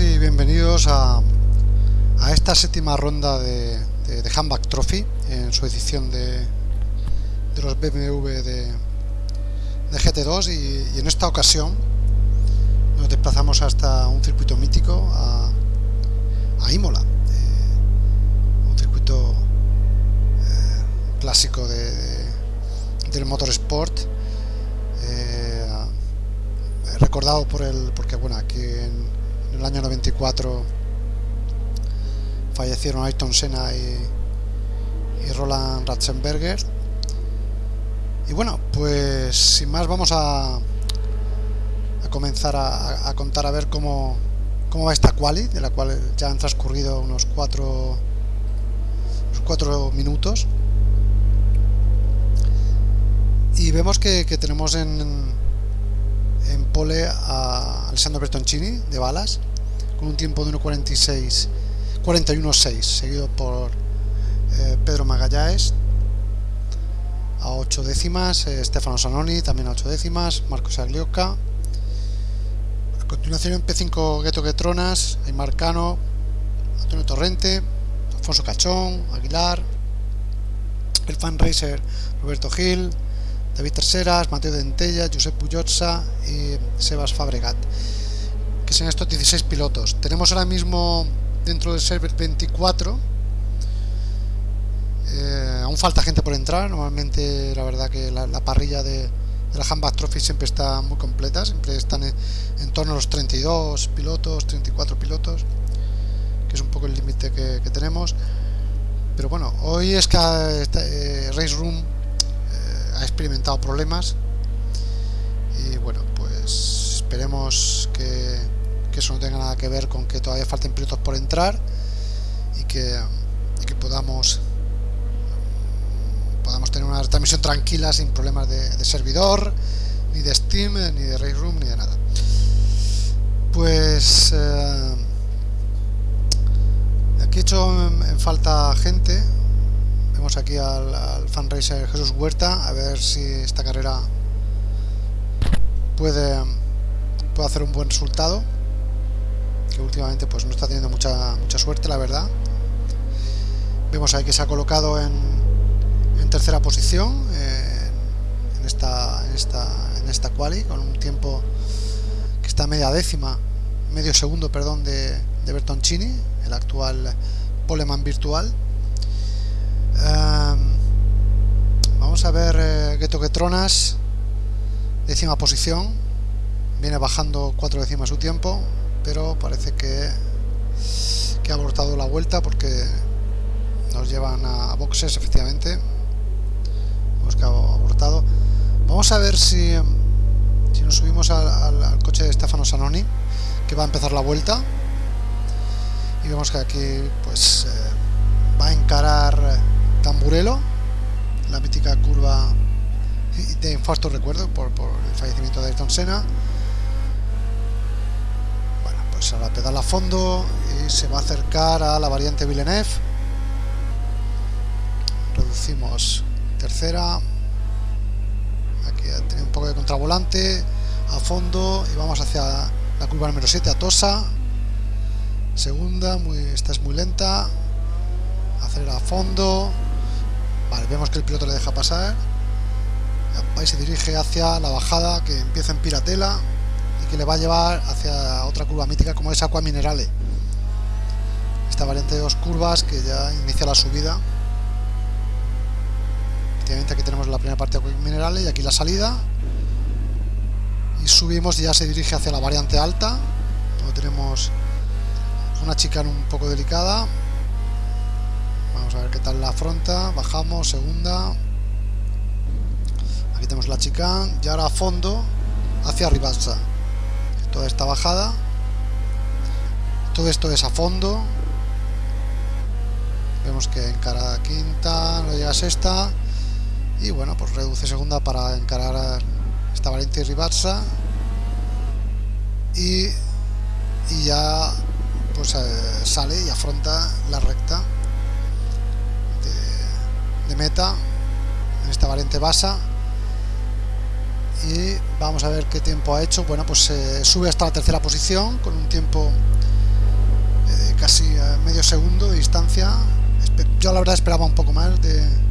y bienvenidos a, a esta séptima ronda de, de, de Trophy en su edición de, de los BMW de, de GT2 y, en esta ocasión nos desplazamos hasta un circuito mítico a, a Imola, eh, un circuito eh, clásico de, del motorsport eh, recordado por el porque bueno aquí en, en el año 94 fallecieron Ayrton Senna y, Roland Ratzenberger y bueno, pues sin más vamos a, a comenzar a, contar a ver cómo, cómo va esta quali, de la cual ya han transcurrido unos cuatro, unos cuatro minutos. Y vemos que tenemos en, en pole a Alessandro Bertoncini de balas, con un tiempo de 1.46, 41.6, seguido por eh, Pedro Magallanes a 8 décimas, eh, Stefano Sanoni también a 8 décimas, Marcos Aglioca. A continuación en P5 Gueto Guetronas, Aymar Cano, Antonio Torrente, Alfonso Cachón, Aguilar, el fan racer Roberto Gil, David Terceras, Mateo Dentella, Josep Puyotza y Sebas Fabregat, que son estos 16 pilotos. Tenemos ahora mismo dentro del server 24 eh, aún falta gente por entrar. Normalmente, la verdad, que la, la parrilla de, la Handback Trophy siempre está muy completa. Siempre están en, torno a los 32 pilotos, 34 pilotos, que es un poco el límite que, tenemos. Pero bueno, hoy es que eh, Race Room eh, ha experimentado problemas. Y bueno, pues esperemos que, que, eso no tenga nada que ver con que todavía falten pilotos por entrar y que, que podamos podamos tener una transmisión tranquila sin problemas de, servidor, ni de Steam, ni de Race Room, ni de nada. Pues eh, aquí he hecho en, falta gente. Vemos aquí al, al fan racer Jesús Huerta, a ver si esta carrera puede, puede hacer un buen resultado. Que últimamente pues no está teniendo mucha mucha suerte, la verdad. Vemos ahí que se ha colocado en, en tercera posición en esta en esta en esta quali con un tiempo que está a media décima medio segundo perdón de, de Bertoncini el actual poleman virtual vamos a ver eh, Geto Getronas décima posición viene bajando cuatro décimas su tiempo pero parece que que ha abortado la vuelta porque nos llevan a boxes efectivamente ha abortado. Vamos a ver si, si nos subimos al, coche de Stefano Sanoni, que va a empezar la vuelta. Y vemos que aquí pues eh, va a encarar Tamburello, la mítica curva de infarto recuerdo por, el fallecimiento de Ayrton Senna. Bueno, pues ahora pedala a fondo y se va a acercar a la variante Villeneuve. Reducimos tercera aquí tiene un poco de contravolante a fondo y vamos hacia la curva número 7 a Tosa segunda muy, esta es muy lenta acelera a fondo vemos que el piloto le deja pasar. Y se dirige hacia la bajada que empieza en Piratela y que le va a llevar hacia otra curva mítica como es Aqua Minerale. Esta variante de dos curvas que ya inicia la subida. Efectivamente aquí tenemos la primera parte de minerales y aquí la salida. Y subimos y ya se dirige hacia la variante alta donde tenemos una chicana un poco delicada vamos a ver qué tal la afronta. Bajamos, segunda. Aquí tenemos la chicana y ahora a fondo hacia Ribazza toda esta bajada. Todo esto es a fondo. Vemos que encara quinta, no llega a sexta. Y bueno, pues reduce segunda para encarar esta variante y Ribarsa. Y, y ya pues eh, sale y afronta la recta de, meta en esta variante basa. Y vamos a ver qué tiempo ha hecho. Bueno pues eh, sube hasta la tercera posición con un tiempo de casi eh, medio segundo de distancia. Yo la verdad esperaba un poco más de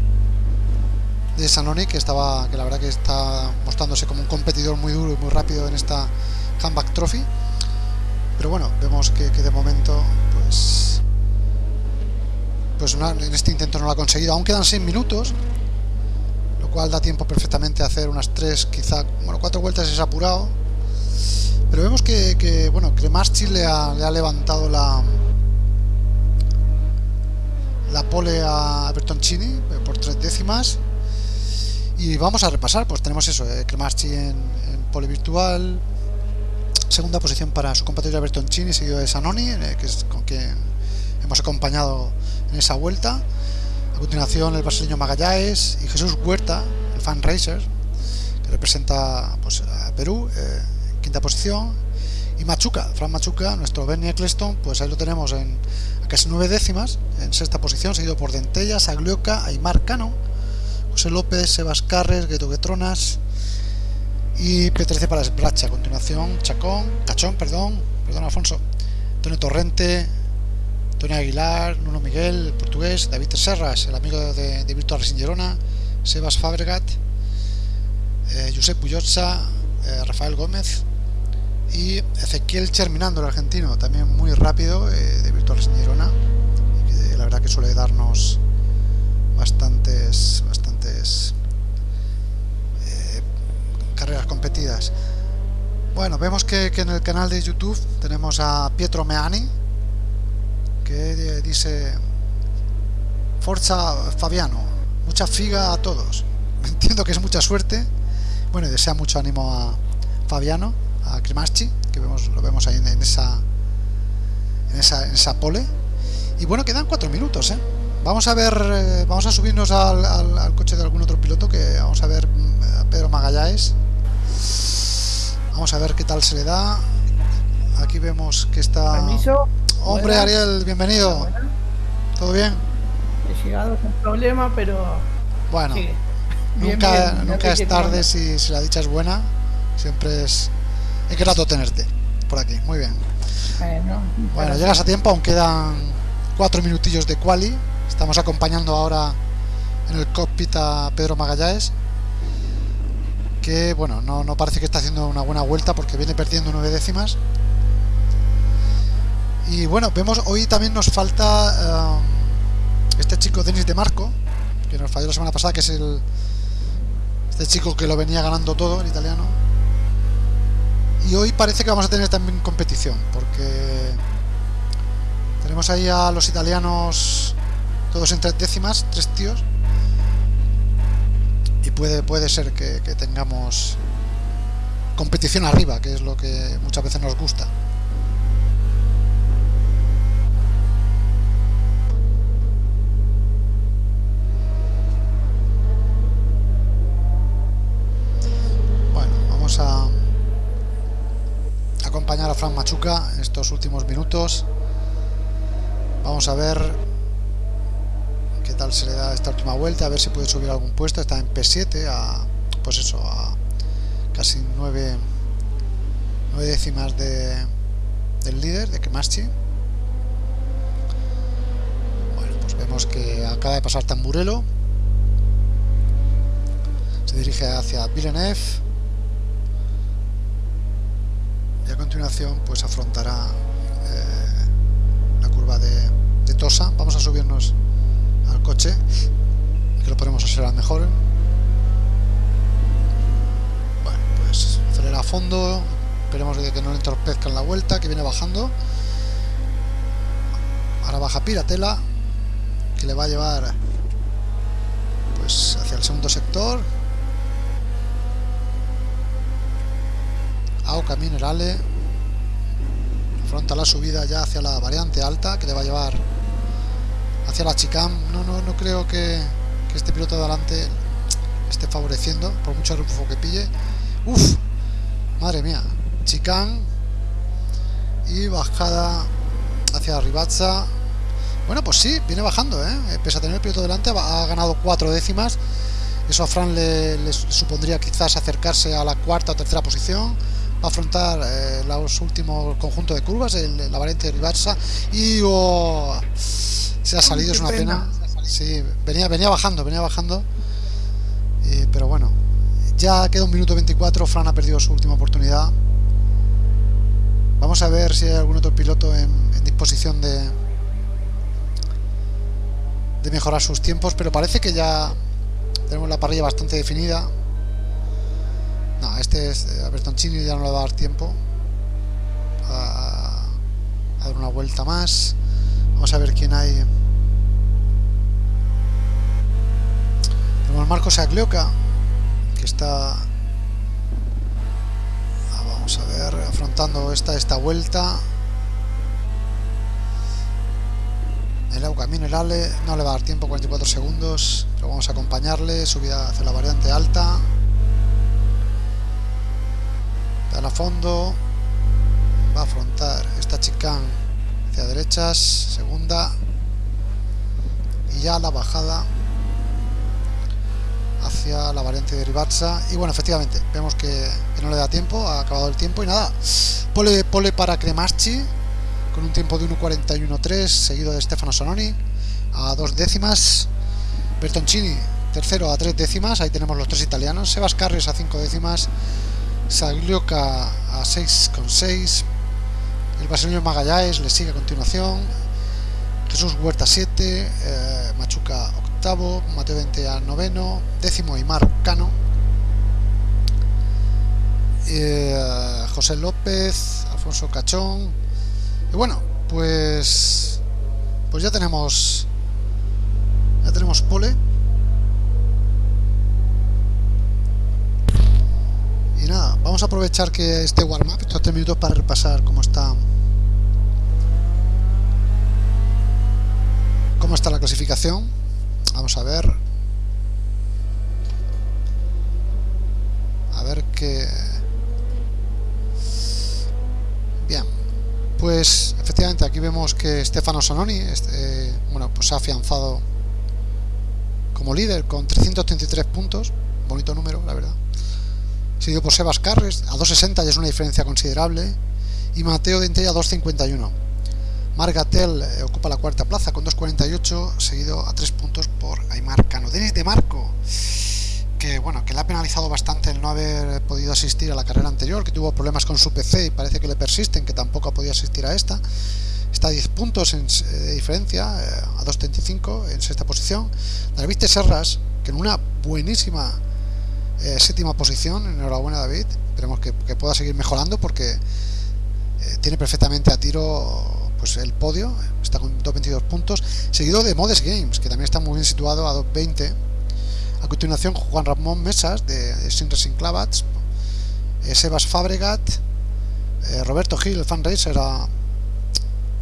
de Sanoni que estaba que la verdad que está mostrándose como un competidor muy duro y muy rápido en esta Comeback Trophy. Pero bueno vemos que, de momento pues pues en este intento no lo ha conseguido. Aún quedan 6 minutos lo cual da tiempo perfectamente a hacer unas 3 quizá bueno 4 vueltas es apurado. Pero vemos que, bueno Cremaschi le ha, le ha levantado la la pole a Bertoncini eh, por tres décimas. Y vamos a repasar pues tenemos eso eh, Cremaschi en, en pole virtual segunda posición para su compatriota Bertoncini, seguido de Sanoni, eh, que es con quien hemos acompañado en esa vuelta. A continuación el brasileño Magallanes y Jesús Huerta, el fan racer, que representa pues, a Perú, eh, en quinta posición. Y Machuca, Fran Machuca, nuestro Bernie Eccleston, pues ahí lo tenemos en casi nueve décimas, en sexta posición, seguido por Dentellas, Aglioca, Aymar Cano, José López, Sebas Carres, Gueto Guetronas, y P13 para Sbracha. A continuación, Chacón, Cachón, perdón, perdón Alfonso, Antonio Torrente, Antonio Aguilar, Nuno Miguel, el portugués, David Serras, el amigo de, de Virtual Racing Sebas Fabregat, eh, Josep Puyotza, eh, Rafael Gómez y Ezequiel Cherminando, el argentino, también muy rápido eh, de Virtual Racing Girona, que la verdad que suele darnos bastantes, bastantes carreras competidas. Bueno, vemos que, en el canal de YouTube tenemos a Pietro Meani, que dice Forza Fabiano, mucha figa a todos. Entiendo que es mucha suerte. Bueno, y desea mucho ánimo a Fabiano, a Cremaschi, que vemos, lo vemos ahí en, esa, en esa pole. Y bueno, quedan cuatro minutos, ¿eh? Vamos a ver, eh, vamos a subirnos al, al, coche de algún otro piloto que vamos a ver mm, a Pedro Magallanes Vamos a ver qué tal se le da. Aquí vemos que está... Permiso. Hombre, Ariel, bienvenido. ¿Todo bien? He llegado sin problema, pero... Bueno, nunca, nunca es tarde si, si, la dicha es buena. Siempre es... Es grato tenerte por aquí. Muy bien. Bueno, bueno llegas a tiempo, aún quedan cuatro minutillos de quali. Estamos acompañando ahora en el cockpit a Pedro Magallanes que bueno, no, no, parece que está haciendo una buena vuelta porque viene perdiendo nueve décimas. Y bueno, vemos hoy también nos falta eh, este chico Denis de Marco, que nos falló la semana pasada, que es el este chico que lo venía ganando todo en italiano. Y hoy parece que vamos a tener también competición, porque tenemos ahí a los italianos todos en tres décimas, tres tíos y puede, puede ser que, tengamos competición arriba, que es lo que muchas veces nos gusta. Fran Machuca en estos últimos minutos. Vamos a ver tal se le da esta última vuelta, a ver si puede subir algún puesto. Está en P7 a, pues eso, a casi 9, décimas de, del líder, de Kemaschi. Bueno, pues vemos que acaba de pasar Tamburelo. Se dirige hacia Villeneuve. Y a continuación pues afrontará eh, la curva de, Tosa. Vamos a subirnos coche que lo ponemos a ser a mejor. Bueno pues acelera a fondo. Esperemos de que no le entorpezca en la vuelta que viene bajando. Ahora baja Piratela que le va a llevar pues hacia el segundo sector. Auca Minerale afronta la subida ya hacia la variante alta que le va a llevar hacia la chicane. No, no, no creo que, este piloto de adelante esté favoreciendo, por mucho rufo que pille. Uf, madre mía. Chicane y bajada hacia Ribazza. Bueno, pues sí, viene bajando, ¿eh? Pese a tener el piloto delante, ha ganado cuatro décimas. Eso a Fran le, supondría quizás acercarse a la cuarta o tercera posición. Va a afrontar eh, los últimos conjuntos de curvas, el, la variante Ribazza. Y oh, se ha salido, es una pena. Sí, venía, venía bajando, venía bajando. Eh, pero bueno, ya queda un minuto 24. Fran ha perdido su última oportunidad. Vamos a ver si hay algún otro piloto en, disposición de, de mejorar sus tiempos, pero parece que ya tenemos la parrilla bastante definida. No, este es a Bertoncini ya no le va a dar tiempo a, dar una vuelta más. Vamos a ver quién hay. Tenemos Marcos Aglioca, que está Vamos a ver, afrontando esta, esta vuelta. El agua minerale no le va a dar tiempo, 44 segundos, pero vamos a acompañarle, subida hacia la variante alta. A fondo, va a afrontar esta chicane hacia derechas, segunda, y ya la bajada hacia la variante de Ribazza y bueno efectivamente vemos que, no le da tiempo ha acabado el tiempo y nada. Pole, pole para Cremaschi con un tiempo de 1.41.3 seguido de Stefano Sononi a dos décimas. Bertoncini tercero a tres décimas ahí tenemos los tres italianos. Sebas Carres a cinco décimas Saglioca a 6,6 el brasileño Magallanes le sigue a continuación. Jesús Huerta 7 eh, Machuca octavo, Mateo 20 a noveno, décimo y Cano, eh, José López, Alfonso Cachón, y bueno, pues pues ya tenemos ya tenemos pole y nada, vamos a aprovechar que este warm-up, estos tres minutos para repasar cómo está cómo está la clasificación Vamos a ver. A ver qué... Bien. Pues efectivamente aquí vemos que Stefano Sononi este, bueno, pues ha afianzado como líder con 333 puntos. Bonito número, la verdad. Seguido por Sebas Carres a 2.60 ya es una diferencia considerable. Y Mateo Dente a 2.51. Margatel eh, ocupa la cuarta plaza con 2.48, seguido a 3 puntos por Aymar Cano. Denis de Marco, que bueno, que le ha penalizado bastante el no haber podido asistir a la carrera anterior, que tuvo problemas con su PC y parece que le persisten, que tampoco ha podido asistir a esta. Está a 10 puntos en, eh, de diferencia, eh, a 2.35 en sexta posición. David Serras, que en una buenísima séptima posición, enhorabuena David, esperemos que, pueda seguir mejorando porque tiene perfectamente a tiro pues el podio, está con 2.22 puntos, seguido de Modes Games, que también está muy bien situado a 2.20. A continuación, Juan Ramón Mesas, de, Sin Racing Clavats, eh, Sebas Fabregat, eh, Roberto Gil, el fan racer,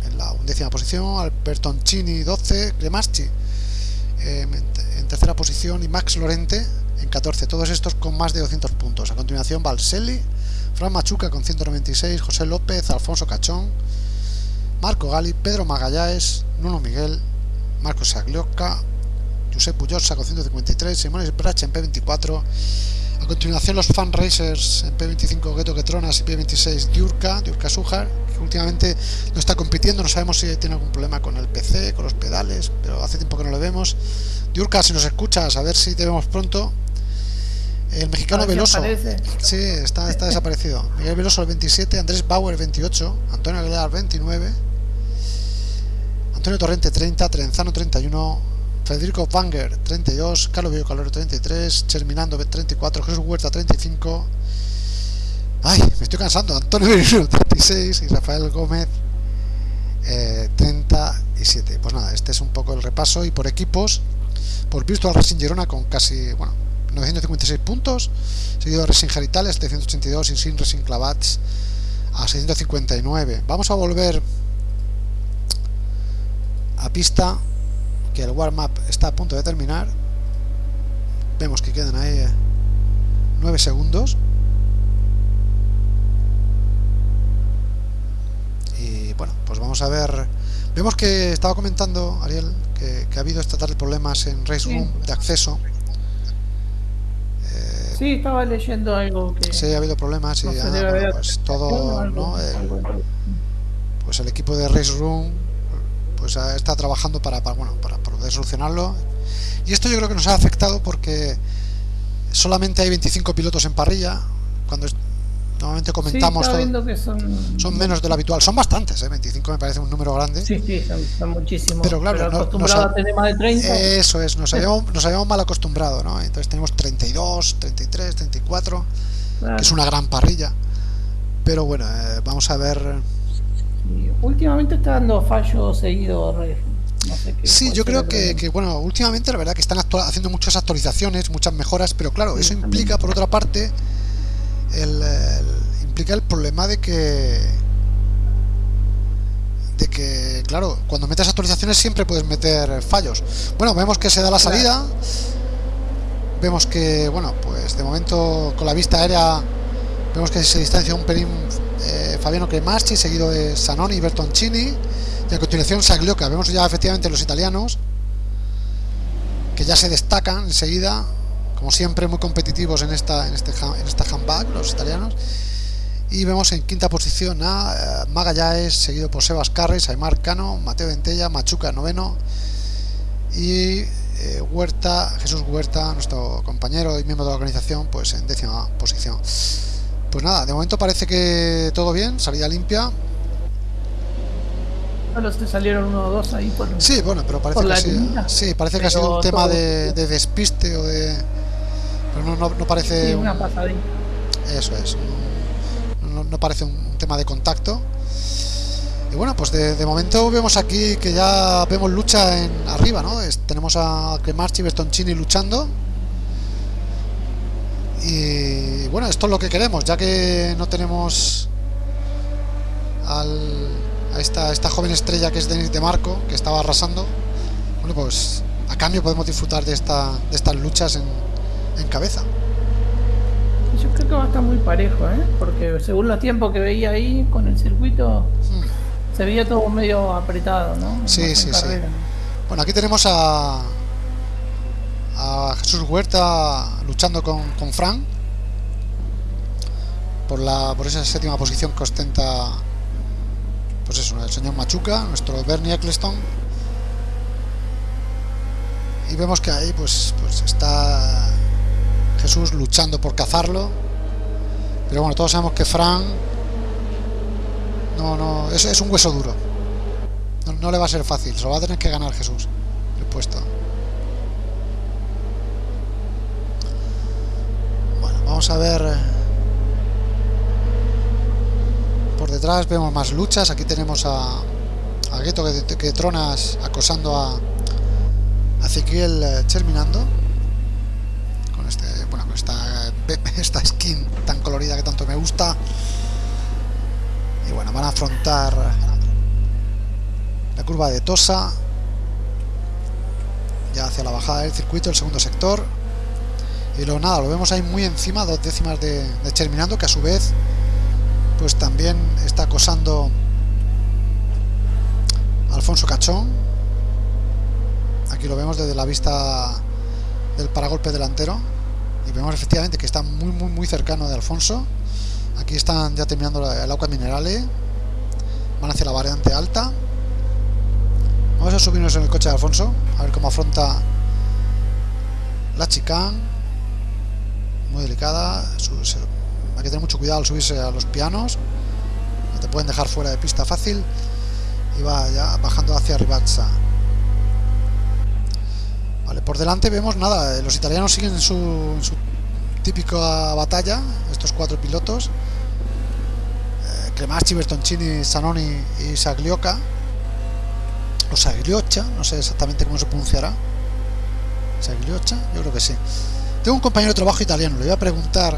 en la undécima posición, Alberto Chini 12, Cremaschi eh, en tercera posición. Y Max Lorente en 14, todos estos con más de 200 puntos. A continuación, Valselli, Fran Machuca con 196, José López, Alfonso Cachón, Marco Gali, Pedro Magallanes, Nuno Miguel, Marcos Saglioca, Josep Puyosa con 153, Simón Bracha en P24. A continuación los fan racers en P25 Gueto Ketronas y P26 Diurka, Diurka Sujar, que últimamente no está compitiendo, no sabemos si tiene algún problema con el PC, con los pedales, pero hace tiempo que no lo vemos. Diurka, si nos escuchas, a ver si te vemos pronto. El mexicano Veloso. Sí, está, está desaparecido. Miguel Veloso el 27, Andrés Bauer el 28, Antonio Aguilar 29. Antonio Torrente 30, Trenzano 31, Federico Banger 32, Carlos Villocaloro 33, Terminando 34, Jesús Huerta 35. Ay, me estoy cansando. Antonio Merino 36 y Rafael Gómez 37. Eh, pues nada, este es un poco el repaso y por equipos, por Virtual Racing Girona con casi, bueno, 956 puntos, seguido de Racing Geritales 782 y Sin Racing Clavats a 659. Vamos a volver a pista que el warm-up está a punto de terminar. Vemos que quedan ahí 9 eh, segundos. Y bueno, pues vamos a ver. Vemos que estaba comentando, Ariel, que, ha habido esta tarde problemas en Race Room de acceso. Sí, estaba leyendo algo que... Sí, ha habido problemas y pues todo, ¿no? pues el equipo de Race Room pues está trabajando para, bueno, para poder solucionarlo. Y esto yo creo que nos ha afectado porque solamente hay 25 pilotos en parrilla. Cuando normalmente comentamos son... menos de lo habitual. Son bastantes, ¿eh? 25 me parece un número grande. Sí, sí, son, muchísimos. Pero claro, a tener más de 30. Eso es, nos habíamos, nos habíamos mal acostumbrado, ¿no? Entonces tenemos 32, 33, 34, que es una gran parrilla. Pero bueno, eh, vamos a ver. últimamente está dando fallo seguido sí, yo creo que, que, bueno, últimamente la verdad que están haciendo muchas actualizaciones, muchas mejoras, pero claro, eso implica por otra parte el, implica el problema de que de que claro cuando metes actualizaciones siempre puedes meter fallos. Bueno vemos que se da la salida. Vemos que bueno pues de momento con la vista aérea vemos que se distancia un pelín eh, Fabiano Cremaschi seguido de Sanoni y Bertoncini y a continuación Saglioca. Vemos ya efectivamente los italianos que ya se destacan enseguida como siempre muy competitivos en esta en este en esta handbag los italianos y vemos en quinta posición a eh, Magallanes seguido por Sebas Carres, Aymar Cano, Mateo Ventella, Machuca noveno y eh, Huerta, Jesús Huerta, nuestro compañero y miembro de la organización, pues en décima posición. Pues nada, de momento parece que todo bien, salida limpia. Bueno, te salieron uno o dos ahí por Sí, bueno, pero parece que sí, sí, parece que ha sido un tema de, despiste o de pero no, no, parece... una. Eso es. No, parece un tema de contacto. Y bueno, pues de, momento vemos aquí que ya vemos lucha en arriba, ¿no? tenemos a Cremarchi y Bertoncini luchando. Y bueno, esto es lo que queremos, ya que no tenemos al, a esta, esta joven estrella que es Denis de Marco, que estaba arrasando. Bueno, pues a cambio podemos disfrutar de, esta, de estas luchas en, en cabeza. Yo creo que va a estar muy parejo, ¿eh? porque según los tiempos que veía ahí con el circuito, hmm. se veía todo medio apretado, ¿no? Sí, sí, sí. Bueno, aquí tenemos a, a Jesús Huerta luchando con, con Fran por, la, por esa séptima posición que ostenta pues eso, el señor Machuca, nuestro Bernie Eccleston. Y vemos que ahí pues, pues está Jesús luchando por cazarlo. Pero bueno, todos sabemos que Fran no, no, es, es un hueso duro. No, le va a ser fácil, se lo va a tener que ganar Jesús el puesto. Bueno, vamos a ver. Eh, por detrás vemos más luchas. Aquí tenemos a, Gueto que, tronas acosando a, a Ezequiel eh, terminando esta skin tan colorida que tanto me gusta. Y bueno, van a afrontar la curva de Tosa. Ya hacia la bajada del circuito, el segundo sector. Y luego nada, lo vemos ahí muy encima, dos décimas de, de Terminando, que a su vez pues también está acosando Alfonso Cachón. Aquí lo vemos desde la vista del paragolpe delantero y vemos efectivamente que está muy muy muy cercano de Alfonso. Aquí están ya terminando el agua minerales. Van hacia la variante alta. Vamos a subirnos en el coche de Alfonso a ver cómo afronta la chicane. Muy delicada hay que tener mucho cuidado al subirse a los pianos. No te pueden dejar fuera de pista fácil. Y va ya bajando hacia Ribazza Vale, por delante vemos nada, los italianos siguen en su, típica batalla, estos cuatro pilotos. Eh, Cremacci, Bertoncini, Sanoni y Saglioca. O Sagliocha, no sé exactamente cómo se pronunciará. Sagliocha, yo creo que sí. Tengo un compañero de trabajo italiano, le voy a preguntar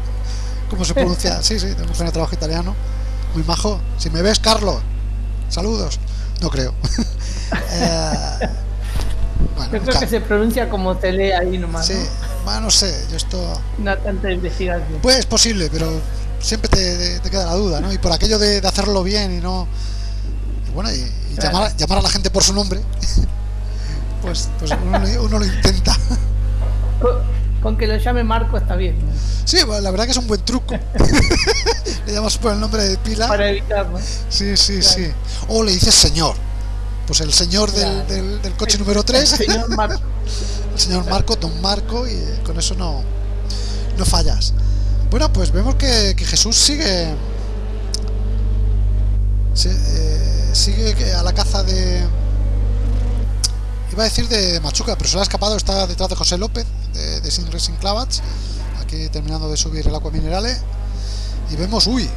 cómo se pronuncia. Sí, sí, tengo un compañero de trabajo italiano. Muy majo. Si me ves, Carlos, saludos. No creo. eh, Yo creo que se pronuncia como se lee ahí nomás. Sí, ¿no? bueno, no sé, yo esto... No tanta investigación. Pues es posible, pero siempre te, te queda la duda, ¿no? Y por aquello de, de hacerlo bien y no... y bueno, y, y Claro. llamar, llamar a la gente por su nombre, pues, pues uno, lo- uno lo intenta. Con, con que lo llame Marco está bien. ¿no? Sí, bueno, la verdad que es un buen truco. le llamas por el nombre de pila. Para evitarlo. Sí, sí, Claro. sí. O le dices señor. Pues el señor del, Claro. del- del coche número 3, Señor Marco. el señor Marco, don Marco, y eh, con eso no, no fallas. Bueno, pues vemos que, que Jesús sigue. eh, sigue a la caza de. Iba a decir de Machuca, pero se le ha escapado, está detrás de José López, de, de Sin Racing Clavats, aquí terminando de subir el agua minerale. Y vemos, uy,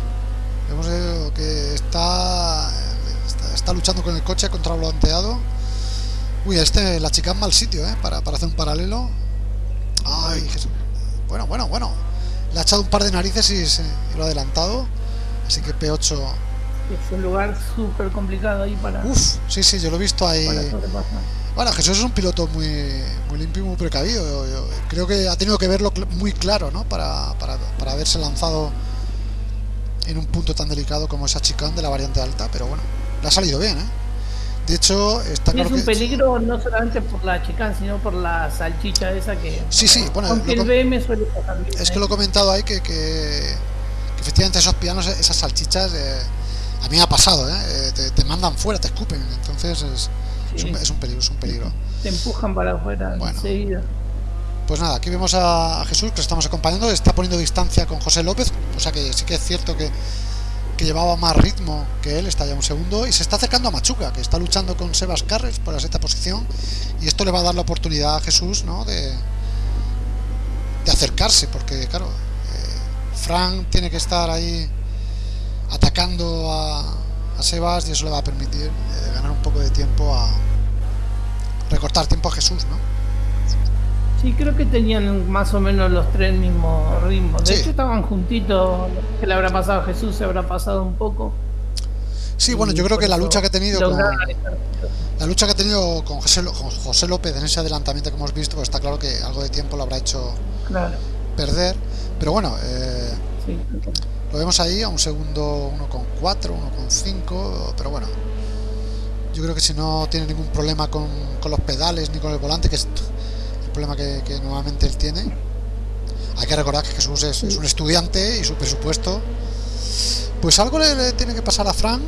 vemos eh, que está, está, luchando con el coche contra el volanteado. Uy, este, la chica en mal sitio, ¿eh? Para, para hacer un paralelo. Ay, Jesús. Bueno, bueno, bueno. Le ha echado un par de narices y, se- y lo ha adelantado. Así que P8. Es un lugar súper complicado ahí para, Uf, sí, sí, yo lo he visto ahí. Bueno, Jesús es un piloto muy, muy limpio y muy precavido. Yo- yo creo que ha tenido que verlo muy claro, ¿no? Para, para, para haberse lanzado en un punto tan delicado como esa chicane de la variante alta. Pero bueno, le ha salido bien, ¿eh? De hecho, está claro es un que. peligro no solamente por la chicana, sino por la salchicha esa que. Sí, sí, bueno, Aunque lo el BM suele pasar bien. Es ¿eh? que lo he comentado ahí que, que, que efectivamente esos pianos, esas salchichas, eh, a mí me ha pasado, ¿eh? Eh, te, te mandan fuera, te escupen. Entonces es, es, Sí. un, es un peligro, es un peligro. Te empujan para afuera Bueno. enseguida. Pues nada, aquí vemos a, a Jesús que le estamos acompañando, está poniendo distancia con José López, o sea que sí que es cierto que, que llevaba más ritmo que él, está ya un segundo, y se está acercando a Machuca, que está luchando con Sebas Carres por la sexta posición, y esto le va a dar la oportunidad a Jesús, ¿no? De, de acercarse, porque claro, eh, Frank tiene que estar ahí atacando a, Sebas y eso le va a permitir eh, ganar un poco de tiempo a recortar tiempo a Jesús, ¿no? Sí, creo que tenían más o menos los tres el mismo ritmo. De Sí. hecho, estaban juntitos. ¿Qué le habrá pasado a Jesús? Se habrá pasado un poco. Sí, bueno, yo creo que la lucha que ha tenido con, la lucha que ha tenido con José, Lo- con José López en ese adelantamiento que hemos visto, pues está claro que algo de tiempo lo habrá hecho Claro. perder. Pero bueno, eh, Sí. lo vemos ahí a un segundo 1,4, 1,5, pero bueno. Yo creo que si no tiene ningún problema con, con los pedales ni con el volante, que es problema que, que normalmente él tiene. Hay que recordar que Jesús es, es un estudiante y su presupuesto. Pues algo le, le tiene que pasar a Fran.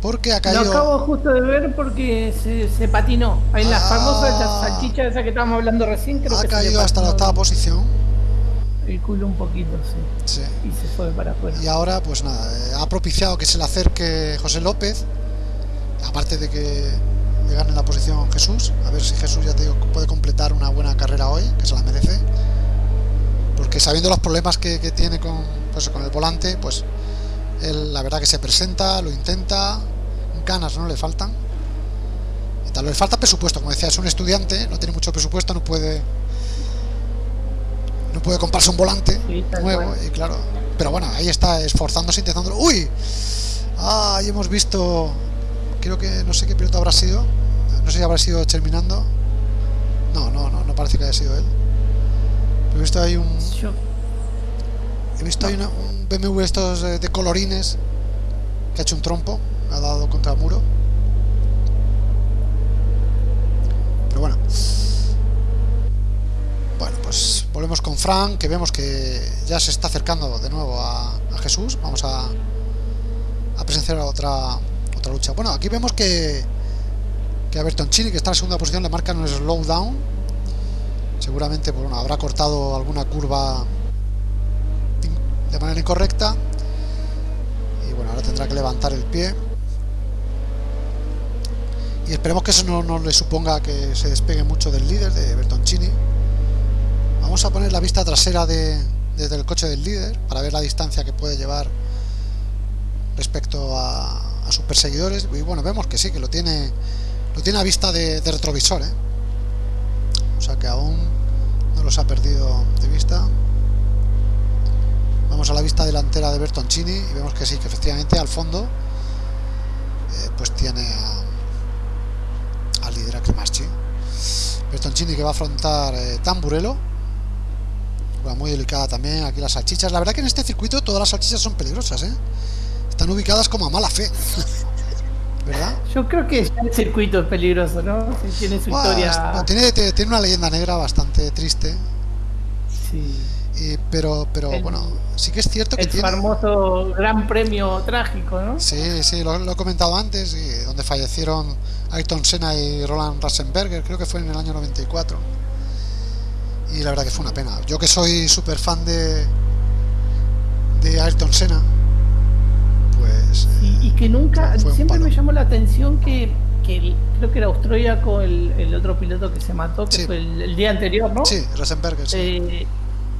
Porque ha Lo caído. acabo justo de ver porque se, se patinó. Ahí en las Ah. famosas salchichas esa que estábamos hablando recién, creo ha que se caído hasta la octava posición. El culo un poquito, sí. Sí. Y se fue para afuera. Y ahora, pues nada, eh, ha propiciado que se le acerque José López, aparte de que le gane la posición Jesús, a ver si Jesús ya te digo puede completar una buena carrera hoy, que se la merece, porque sabiendo los problemas que, que tiene con, pues, con el volante, pues él la verdad que se presenta, lo intenta, ganas no le faltan, y tal, le falta presupuesto, como decía, es un estudiante, no tiene mucho presupuesto, no puede no puede comprarse un volante Sí, nuevo y claro pero bueno ahí está esforzándose intentándolo uy ah, ahí hemos visto creo que no sé qué piloto habrá sido. No sé si habrá sido terminando no no no no parece que haya sido él. Pero he visto ahí un he visto ahí una- un BMW estos de colorines que ha hecho un trompo ha dado contra el muro. Pero bueno. Bueno, pues volvemos con Frank, que vemos que ya se está acercando de nuevo a, a Jesús. Vamos a, a presenciar otra lucha. Bueno, aquí vemos que, que a Bertoncini, que está en segunda posición, le marcan un slowdown. Seguramente pues, bueno, habrá cortado alguna curva de manera incorrecta. Y bueno, ahora tendrá que levantar el pie. Y esperemos que eso no, no le suponga que se despegue mucho del líder de Bertoncini. Vamos a poner la vista trasera de, desde el coche del líder para ver la distancia que puede llevar respecto a, a sus perseguidores. Y bueno, vemos que sí, que lo tiene lo tiene a vista de, retrovisor. ¿eh? O sea que aún no los ha perdido de vista. Vamos a la vista delantera de Bertoncini y vemos que sí, que efectivamente al fondo eh, pues tiene al líder a Cremaschi. Bertoncini que va a afrontar eh, Tamburello. Muy delicada también aquí las salchichas. La verdad que en este circuito todas las salchichas son peligrosas, ¿eh? Están ubicadas como a mala fe. ¿Verdad? Yo creo que el circuito es peligroso, ¿no? Si tiene su historia. tiene, tiene una leyenda negra bastante triste. Sí. y- pero, pero El- bueno, sí que es cierto que El tiene. famoso gran premio trágico, ¿no? Sí, sí, lo, lo he comentado antes, y donde fallecieron Ayrton Senna y Roland Ratzenberger, creo que fue en el año 94. Y la verdad que fue una pena. Yo que soy súper fan de, de Ayrton Senna, pues... eh, Y, y que nunca, siempre me llamó la atención que, que el- creo que era austríaco el, el otro piloto que se mató, que Sí. fue el, el día anterior, ¿no? sí, Ratzenberger, sí. Eh,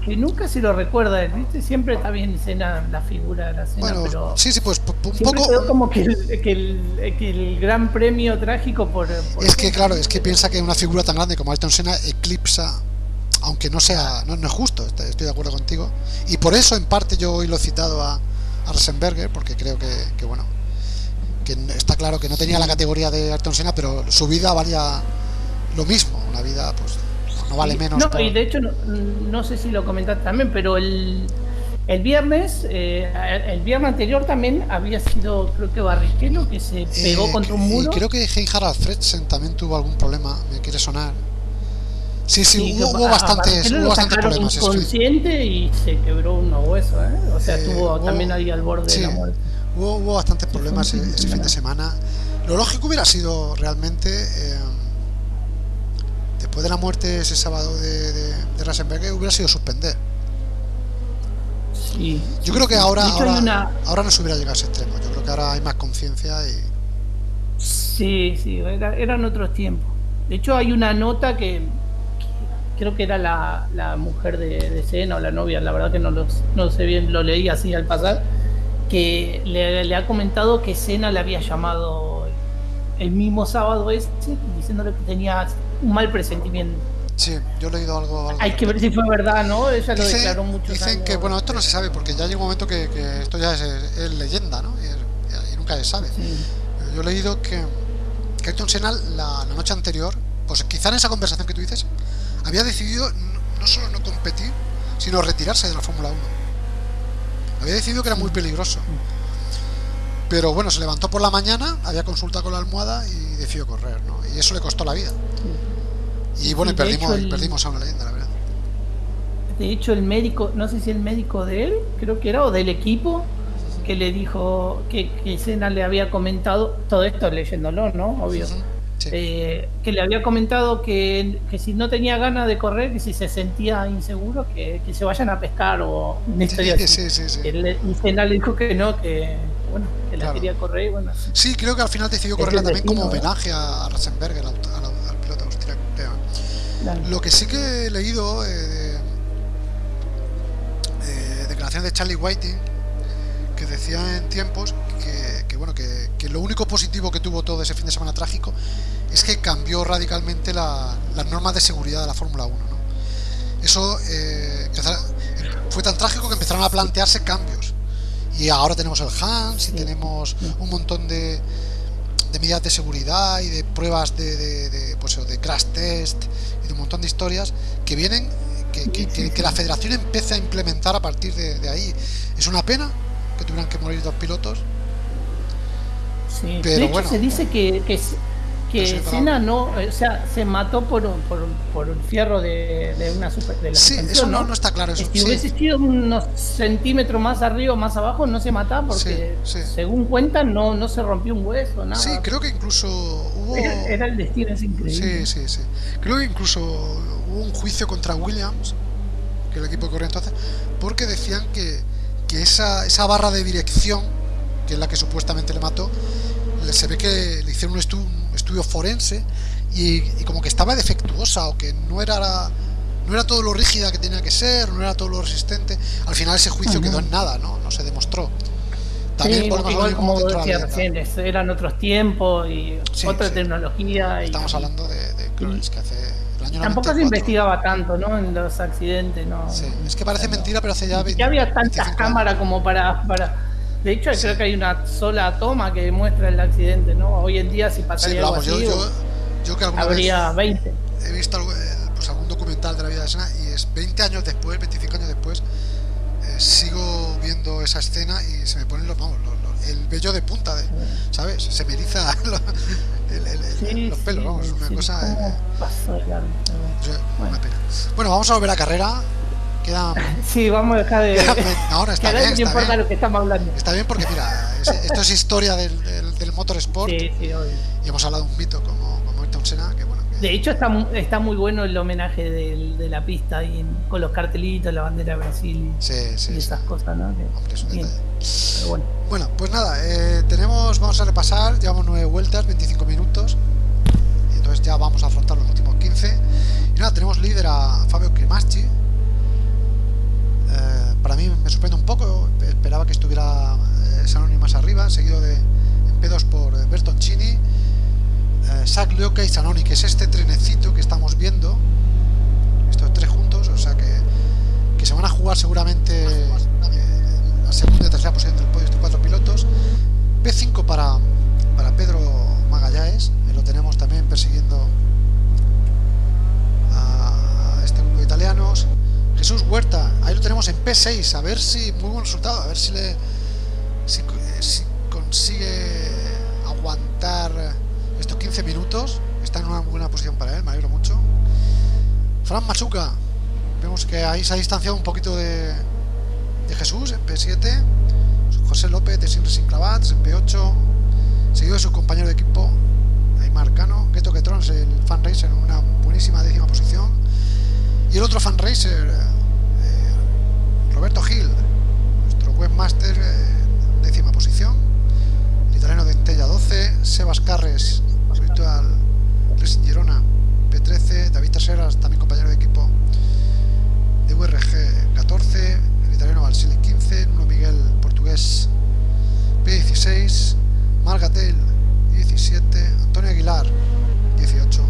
que nunca se lo recuerda, ¿viste? Siempre está bien escena la figura de la escena, bueno, pero sí, sí, pues un siempre poco... quedó como que el, que, el, que el gran premio trágico por... por- Es que claro, es que piensa que una figura tan grande como Ayrton Senna eclipsa, aunque no sea, no, no es justo, est- estoy de acuerdo contigo. Y por eso en parte yo hoy lo he citado a, a Rosenberger, porque creo que, que, bueno, que está claro que no tenía la categoría de Ayrton Senna, pero su vida valía lo mismo, una vida pues no vale menos. No, por- y de hecho, no, no sé si lo comentaste también, pero el, el viernes, eh, el viernes anterior también había sido, creo que Barrichello, que se pegó Eh, contra un y muro. creo que Hein-Harald Fredsen también tuvo algún problema, me quiere sonar. Sí, sí, hubo, hubo bastantes, hubo bastantes problemas. inconsciente y se quebró unos huesos, ¿eh? O sea, Eh, estuvo hubo- también ahí al borde sí, de la muerte. Hubo, hubo bastantes problemas ese, fin de semana. Lo lógico hubiera sido realmente, eh, después de la muerte ese sábado de, de, de Rasenberger, hubiera sido suspender. Sí, Yo creo que ahora, ahora, hay una... ahora no se hubiera llegado a ese extremo. Yo creo que ahora hay más conciencia y... Sí, sí, era- eran otros tiempos. De hecho, hay una nota que creo que era la, la mujer de, de Senna o la novia, la verdad que no, los, no sé bien, lo leí así al pasar, que le, le ha comentado que Senna le había llamado el mismo sábado ese diciéndole que tenía un mal presentimiento. Sí, yo he leído algo... algo Hay que ver si fue verdad, ¿no? Ella lo Dice- declaró mucho dicen que, bueno, esto no se sabe porque ya llega un momento que, que esto ya es, es leyenda, ¿no? Y, y nunca se sabe. Yo he leído que, que Ayrton Senna la, la noche anterior, pues quizá en esa conversación que tú dices, había decidido no, solo no competir, sino retirarse de la Fórmula 1. Había decidido que era muy peligroso. Pero bueno, se levantó por la mañana, había consulta con la almohada y decidió correr, ¿no? Y eso le costó la vida. Y bueno, y perdimos, el- perdimos a una leyenda, la verdad. De hecho, el médico, no sé si el médico de él, creo que era, o del equipo, que le dijo que, que Senna le había comentado, todo esto leyéndolo, ¿no? Obvio. Sí. Eh, que le había comentado que, que si no tenía ganas de correr, que si se sentía inseguro, que, que se vayan a pescar o una historia Sí, así. sí, le- y Senna le dijo que no, que bueno, que la Claro. quería correr y bueno. Sí, creo que al final decidió correrla también como destino, ¿eh? homenaje a Ratzenberger, al, al- al piloto austriaco. Lo que sí que he leído eh, de, de declaraciones de Charlie Whiting, que decía en tiempos que, que, bueno que, que lo único positivo que tuvo todo ese fin de semana trágico es que cambió radicalmente la- las normas de seguridad de la Fórmula 1. ¿no? Eso eh, fue tan trágico que empezaron a plantearse cambios. Y ahora tenemos el Hans y tenemos un montón de, de medidas de seguridad y de pruebas de, de, de, pues de crash test y de un montón de historias que vienen que, que- que- que la federación empieza a implementar a partir de, de ahí es una pena que tuvieran que morir dos pilotos Sí. Pero de hecho, bueno. se dice que, que, Senna no, o sea, se mató por, un- por, por un fierro de, de una super, de la sí eso no, no está claro eso Si sí. hubiese sido unos centímetros más arriba o más abajo, no se mataba porque, Sí, sí. según cuentan, no, no se rompió un hueso, nada. Sí, creo que incluso hubo era, era el destino, es increíble. Sí, sí, sí. Creo que incluso hubo un juicio contra Williams, que el equipo que corría entonces, porque decían que, que esa, esa barra de dirección, que es la que supuestamente le mató, se ve que le hicieron un, estu- un estudio forense y, y como que estaba defectuosa o que no era no era todo lo rígida que tenía que ser, no era todo lo resistente. Al final ese juicio Ujú. quedó en nada, ¿no? No se demostró. También Sí, lo igual como decía recién, eran otros tiempos y Sí, otra sí. tecnología. Y, Estamos hablando de, de que hace el año Tampoco se 94. investigaba tanto, ¿no? En los accidentes, ¿no? Sí, es que parece mentira, pero hace ya 20, Ya había tantas 25 años. cámaras como para, para... De hecho, creo que hay una sola toma que muestra el accidente, ¿no? Hoy en día, si Sí, pasaría pero algo vamos, yo, así, yo, yo que alguna habría vez, 20. he visto algo- eh, pues algún documental de la vida de Senna y es 20 años después, 25 años después, eh, sigo viendo esa escena y se me ponen los, vamos, los- los- el vello de punta, de, ¿sabes? Se me eriza lo- el- el- Sí, los pelos, sí, vamos, una sí, cosa... eh, pasó de largo, pero bueno. o sea, Bueno. una pena. Bueno, vamos a volver a carrera. Quedan... Sí, vamos a dejar de. no, no, que está bien, está importa bien. lo que estamos hablando. Está bien porque, mira, es- esto es historia del, del, del motorsport Sí, sí, obvio. y hemos hablado de un mito como, como Ayrton Senna, que bueno, que- De hecho, está, está muy bueno el homenaje del- de la pista ahí en- con los cartelitos, la bandera de Brasil sí, y sí, sí. esas cosas, ¿no? Hombre, es un bien, detalle. pero bueno. Bueno, pues nada, eh, tenemos, vamos a repasar, llevamos nueve vueltas, 25 minutos, y entonces ya vamos a afrontar los últimos 15. Y nada, tenemos líder a Fabio Cremaschi. Eh, para mí me sorprende un poco, esperaba que estuviera eh, Sanoni más arriba, seguido de en P2 por eh, Bertoncini, Zach Lioca y Sanoni, que es este trenecito que estamos viendo, estos tres juntos, o sea que, que se van a jugar seguramente la segunda y tercera posición del podio estos cuatro pilotos. P5 para, para Pedro Magallanes, lo tenemos también persiguiendo a este grupo de italianos. Jesús Huerta, ahí lo tenemos en P6, a ver si, muy buen resultado, a ver si le si, co- si consigue aguantar estos 15 minutos. Está en una buena posición para él, me alegro mucho. Fran Machuca, vemos que ahí se ha distanciado un poquito de, Jesús en P7. José López de Sin Clavats en P8. Seguido de su compañero de equipo, Aymar Cano. Geto Ketrons, el fan racer, en una buenísima décima posición. Y el otro fan racer, Roberto Gil, nuestro webmaster, eh, décima posición. El italiano de Entella 12. Sebas Carres, Virtual Racing Girona, P13. David Taseras, también compañero de equipo de URG 14, el italiano Valsile 15, Nuno Miguel portugués P16, Margatel 17, Antonio Aguilar 18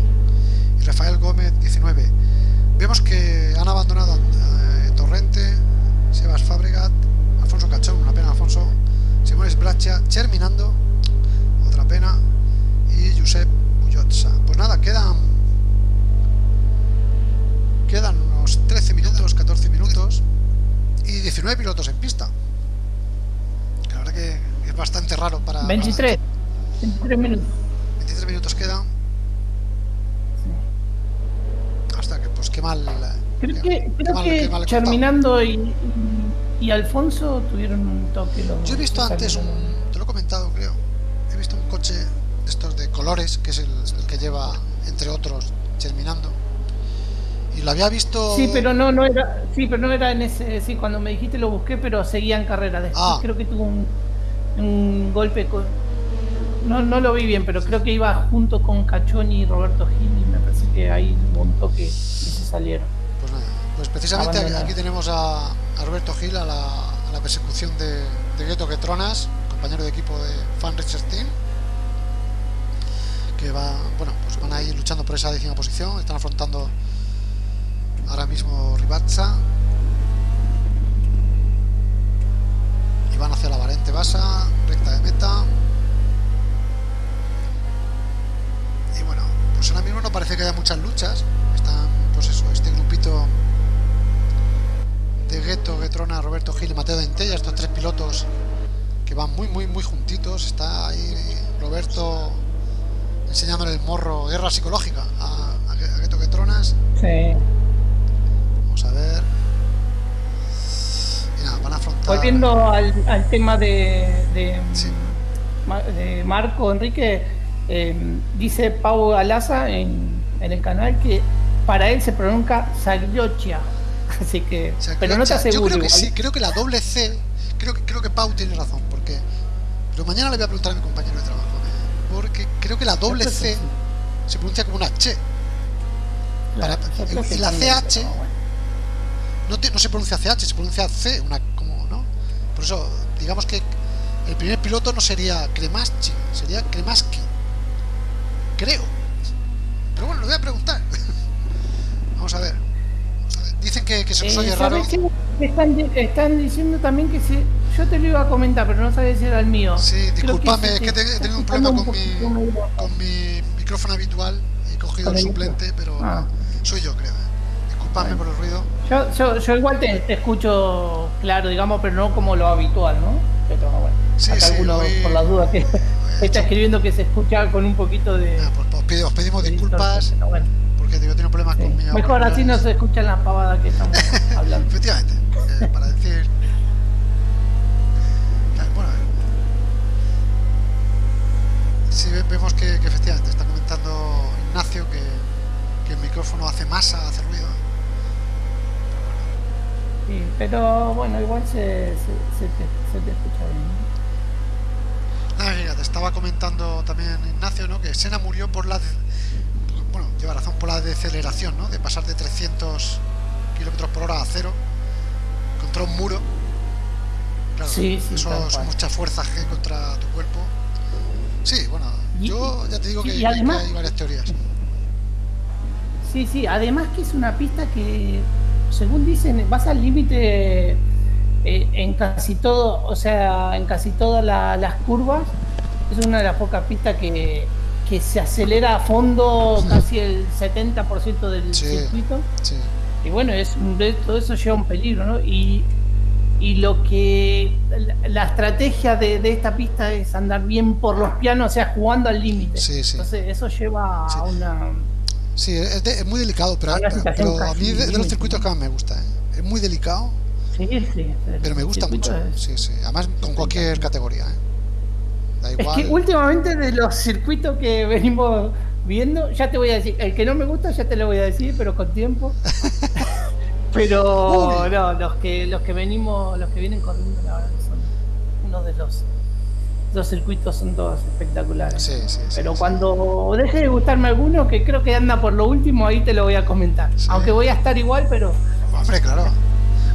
y Rafael Gómez 19. Vemos que han abandonado Torrente, Sebas Fabregat, Alfonso Cachón, una pena Alfonso, Simones Bracha, Terminando, otra pena, y Josep Bullotza. Pues nada, quedan Quedan unos 13 minutos, 14 minutos y 19 pilotos en pista. La verdad que es bastante raro para... 23, 23 minutos. para- 23 minutos quedan. Hasta que, pues qué mal... Creo que, creo mal- que mal. Terminando y, Alfonso tuvieron un toque. Yo he visto antes un... Te lo he comentado, creo. He visto un coche de estos de colores, que es el, el que lleva, entre otros, terminando. Y lo había visto... Sí, pero no, no era, sí, pero no era en ese, sí, cuando me dijiste lo busqué, pero seguía en carrera. Después Ah. creo que tuvo un, un golpe con, no, no lo vi bien, pero creo que iba junto con Cachoni y Roberto Gil y me parece que ahí un toque y se salieron. Pues precisamente aquí, tenemos a, a Roberto Gil a la, a la persecución de, de Gueto Quetronas, compañero de equipo de Fan Racer Team, que va, bueno, pues van a ir luchando por esa décima posición, están afrontando ahora mismo Ribazza y van hacia la variante Basa, recta de meta. Y bueno, pues ahora mismo no parece que haya muchas luchas. Están, pues eso, este grupito de Gueto, Guetrona, Roberto Gil y Mateo Dentella, estos tres pilotos que van muy, muy, muy juntitos. Está ahí Roberto enseñándole el morro, guerra psicológica a, a, Gue- a Gueto Guetronas. Sí. Vamos a ver. Y nada, van a afrontar. Volviendo al, al tema de, de, Sí. Ma- de Marco Enrique, eh, dice Pau Alaza en, en el canal que para él se pronuncia Sagliocia. Así que, O sea, pero no te o sea, Yo aseguro. creo que igual. sí, creo que la doble C, creo que, creo que Pau tiene razón, porque. Pero mañana le voy a preguntar a mi compañero de trabajo, porque creo que la doble C se pronuncia como una H. Claro, para- la CH pero bueno. No, te- no se pronuncia CH, se pronuncia C, una como, ¿no? Por eso, digamos que el primer piloto no sería Kremaschi, sería Kremaski. Que, se nos Eh, oye raro. ¿sabes qué? Están, están diciendo también que si. Yo te lo iba a comentar, pero no sabía si era el mío. Sí, disculpame, se es que te he tenido un problema con mi, con mi micrófono habitual y he cogido el suplente, pero Ah. soy yo, creo. ¿eh? Disculpadme por el ruido. Yo, yo, yo igual te, te escucho claro, digamos, pero no como lo habitual, ¿no? Pero bueno, Sí, acá sí, alguno, hoy- por las dudas que está escribiendo que se escucha con un poquito de... Ah, pues os, pedimos de disculpas pero bueno, porque problemas sí. con mi Mejor así no se escuchan las pavadas que estamos hablando. Efectivamente, eh, para decir. Bueno, sí ve- vemos que, que efectivamente está comentando Ignacio que, que el micrófono hace masa, hace ruido. Sí, pero bueno, igual se, se, se te, se te escucha bien. Mira, te estaba comentando también Ignacio, ¿no? Que Sena murió por la. Bueno, lleva razón por la deceleración, ¿no? De pasar de 300 kilómetros por hora a cero contra un muro. Claro, Sí, sí, eso tal es cual. mucha fuerza G contra tu cuerpo. Sí, bueno, yo ya te digo sí, que, y que además- hay varias teorías. Sí, sí, además que es una pista que, según dicen, vas al límite eh, en casi todo, o sea, en casi todas la- las curvas. Es una de las pocas pistas que, que se acelera a fondo casi el 70% del Sí. circuito. Sí, Y bueno, es, todo eso lleva un peligro, ¿no? Y, y lo que. La, estrategia de, de esta pista es andar bien por los pianos, o sea, jugando al límite. Sí. Entonces, eso lleva a una. sí es, de- es muy delicado, pero, a mí de, de los circuitos que más me gusta. ¿eh? Es muy delicado, Sí, sí. pero me gusta mucho. es- Sí, sí. Además, con cualquier categoría. ¿eh? Da Es que últimamente de los circuitos que venimos viendo, ya te voy a decir, el que no me gusta ya te lo voy a decir, pero con tiempo. pero Uy. no, los que los que venimos, los que vienen corriendo, la verdad son uno de los los circuitos son todos espectaculares. Sí, sí, sí, pero cuando deje de gustarme alguno, que creo que anda por lo último, ahí te lo voy a comentar. Aunque voy a estar igual, pero Hombre, claro.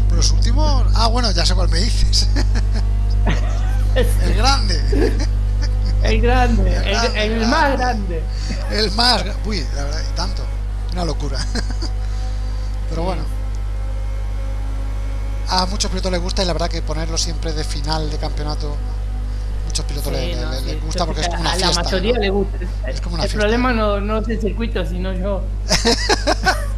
Pero los últimos. Ah, bueno, ya sé cuál me dices. el grande. el grande, El grande, el grande. más grande. El más. Uy, la verdad, tanto. Una locura. Pero bueno. A muchos pilotos les gusta y la verdad que ponerlo siempre de final de campeonato. Muchos pilotos Sí, no, les gusta porque es como una a fiesta. la mayoría ¿no? le gusta. Es como una el fiesta. problema no, no es el circuito, sino yo.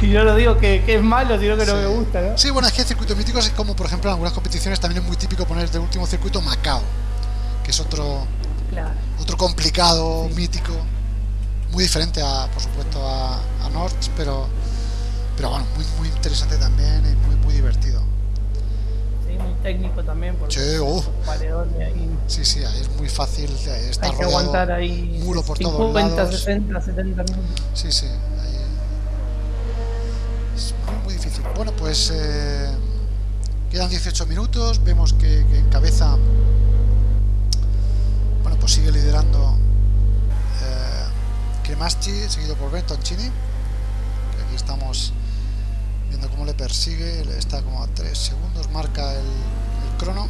Si yo lo digo que, que es malo, sino que no Sí. me gusta, ¿no? Sí, bueno, es que circuitos míticos es como, por ejemplo, en algunas competiciones también es muy típico poner de último circuito Macao, que es otro Claro. otro complicado, Sí. mítico, muy diferente a, por supuesto, a, a North, pero pero bueno, muy muy interesante también y muy muy divertido. Sí, muy técnico también, porque Sí, uh. ahí Sí, sí, ahí es muy fácil hay que rodeado, aguantar ahí muro por todos 50, lados. 60, 70 minutos. Sí, sí, ahí muy, difícil. Bueno, pues eh, quedan 18 minutos, vemos que, que encabeza, bueno, pues sigue liderando eh, seguido por Bertoncini, aquí estamos viendo cómo le persigue, está como a 3 segundos, marca el, el crono.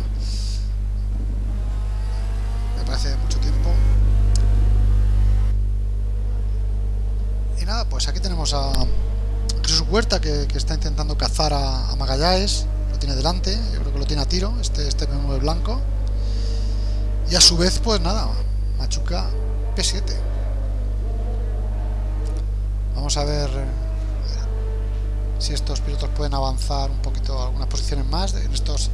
Me parece mucho tiempo. Y nada, pues aquí tenemos a Jesús Huerta que, está intentando cazar a, a Magallanes. Lo tiene delante, yo creo que lo tiene a tiro, este, este BMW blanco. Y a su vez, pues nada, Machuca P7. Vamos a ver eh, si estos pilotos pueden avanzar un poquito algunas posiciones más en estos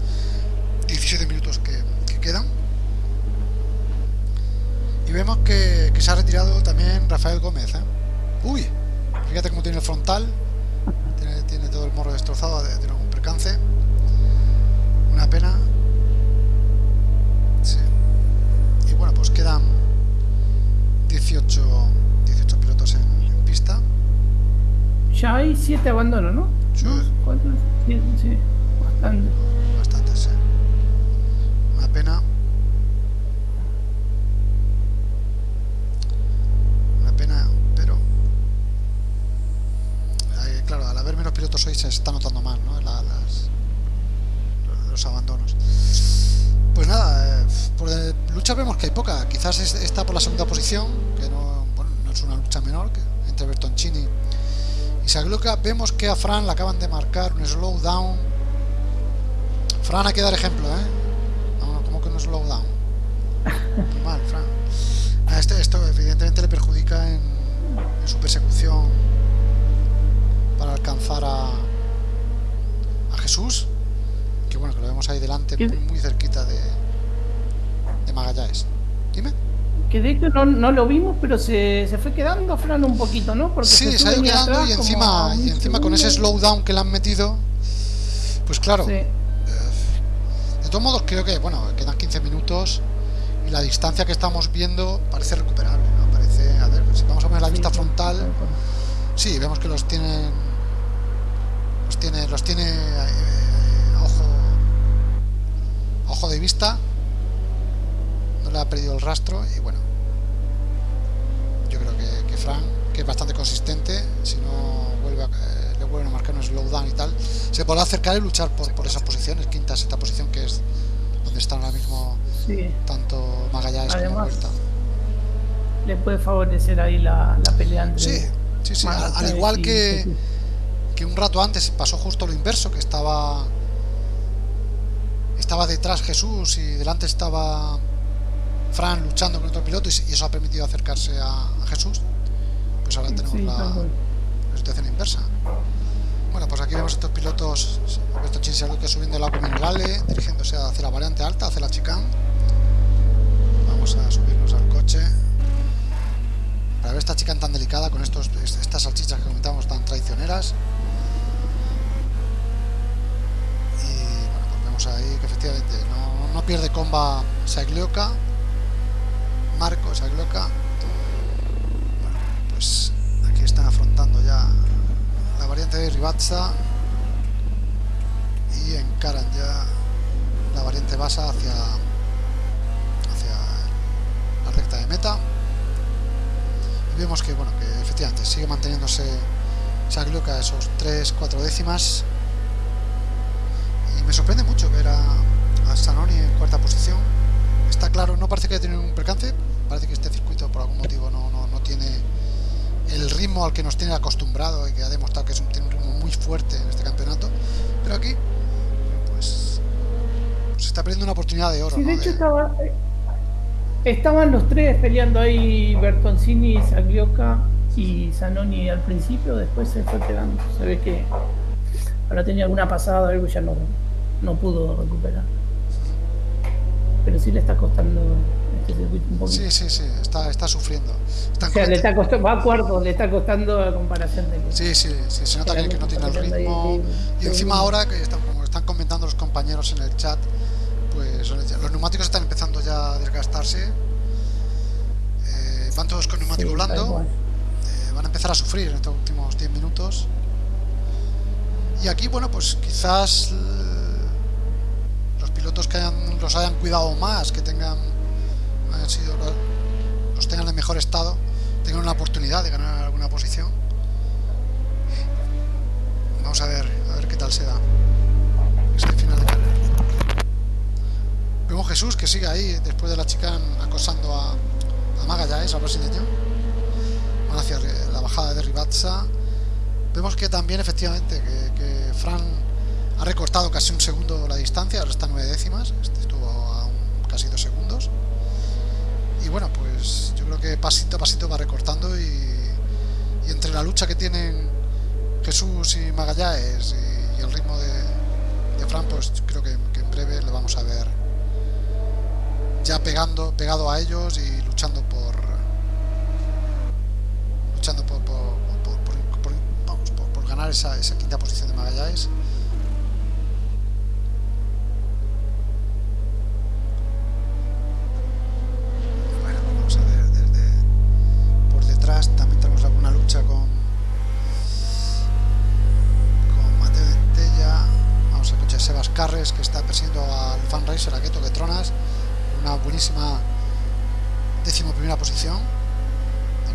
17 minutos que, que quedan. Y vemos que, que se ha retirado también Rafael Gómez. ¿eh? Uy, fíjate cómo tiene el frontal. Tiene, todo el morro destrozado, de- tiene algún percance. Una pena. Sí. Y bueno, pues quedan 18, 18 pilotos en, en pista. Ya hay 7 abandonos, ¿no? Sí. ¿Cuántos? Siete, sí, bastante. Bastantes, sí. Una pena. Una pena, pero. eh, claro, al hoy se está notando más, ¿no? La- los abandonos. Pues nada, eh, por de lucha vemos que hay poca. Quizás es- está por la segunda posición, que no, bueno, no es una lucha menor, entre Bertoncini y Sagluca. Vemos que a Fran le acaban de marcar un slowdown Fran hay que dar ejemplo, ¿eh? No, como que no slowdown. Muy mal, Fran. Este, esto evidentemente le perjudica en, posición para alcanzar a, a Jesús. Que bueno, que lo vemos ahí delante, muy, muy cerquita de, de Magallanes. Dime. Que de hecho no, no lo vimos, pero se, se, fue quedando Fran un poquito, ¿no? Porque sí, se ha ido quedando y encima, y encima con ese slowdown que le han metido, pues claro. Sí. Eh, de todos modos, creo que, bueno, quedan 15 minutos y la distancia que estamos viendo parece recuperable, ¿no? Parece, a ver, si vamos a ver la vista frontal, sí, vemos que los tienen, los tiene, los tiene eh, ojo, ojo de vista, no le ha perdido el rastro y bueno, yo creo que, que Frank, que es bastante consistente, si no vuelve a, eh, le vuelven a marcar un slowdown y tal, se podrá acercar y luchar por, por esas posiciones, quinta, sexta posición, que es donde están ahora mismo sí. tanto Magallanes Además, como Huerta. Le puede favorecer ahí la, la pelea entre Sí, sí, sí. Al, al igual que. Que un rato antes pasó justo lo inverso, que estaba estaba detrás Jesús y delante estaba Fran luchando con otro piloto y, eso ha permitido acercarse a, a Jesús. Pues ahora tenemos Sí, la, situación inversa. Bueno, pues aquí vemos estos pilotos, Alberto Chin que subiendo el agua minerale, dirigiéndose hacia la variante alta, hacia la chicane. Vamos a subirnos al coche. Para ver esta chicane tan delicada con estos, estas salchichas que comentábamos tan traicioneras. Ahí que efectivamente no, pierde comba Saglioka. Marco Saglioka. Bueno, pues aquí están afrontando ya la variante de Ribazza y encaran ya la variante Basa hacia hacia la recta de meta y vemos que bueno que efectivamente sigue manteniéndose Saglioka a esos 3-4 décimas y me sorprende mucho ver a, a Sanoni en cuarta posición está claro, no parece que haya tenido un percance parece que este circuito por algún motivo no, no, no tiene el ritmo al que nos tiene acostumbrado y que ha demostrado que es un, tiene un ritmo muy fuerte en este campeonato. Pero aquí, pues, se está perdiendo una oportunidad de oro. Sí, ¿no? de hecho De- estaba, estaban los tres peleando ahí, Bertoncini, Saglioka y Zanoni al principio, después se fue quedando. Se ve que ahora tenía alguna pasada, algo ya no, no pudo recuperar. Pero sí le está costando este circuito un poquito. Sí, sí, sí, está, está sufriendo. Están o sea, le está costando, va a cuarto, le está costando a comparación de Sí, sí, sí, se nota que, que no tiene el Está ritmo. Y encima ahora, que están, como están comentando los compañeros en el chat, pues los neumáticos están empezando ya a desgastarse. Eh, van todos con neumático Sí, blando. eh, van a empezar a sufrir en estos últimos 10 minutos. Y aquí, bueno, pues quizás pilotos que hayan- los hayan cuidado más, que tengan, hayan sido, los, tengan en mejor estado, tengan una oportunidad de ganar alguna posición. Vamos a ver, a ver qué tal se da. Es. Vemos Jesús que sigue ahí después de la chica acosando a, a Magallanes, al brasileño. Van hacia la bajada de Ribazza. Vemos que también efectivamente que Fran ha recortado casi un segundo la distancia, ahora está nueve décimas, este estuvo a casi dos segundos. Y bueno, pues yo creo que pasito a pasito va recortando y, entre la lucha que tienen Jesús y Magallanes y, el ritmo de, Fran, pues creo que, en breve le vamos a ver ya pegando, pegado a ellos y luchando por luchando por- por ganar esa, esa quinta posición de Magallanes. Que está persiguiendo al fan racer a Keto Tronas. Una buenísima décimo primera posición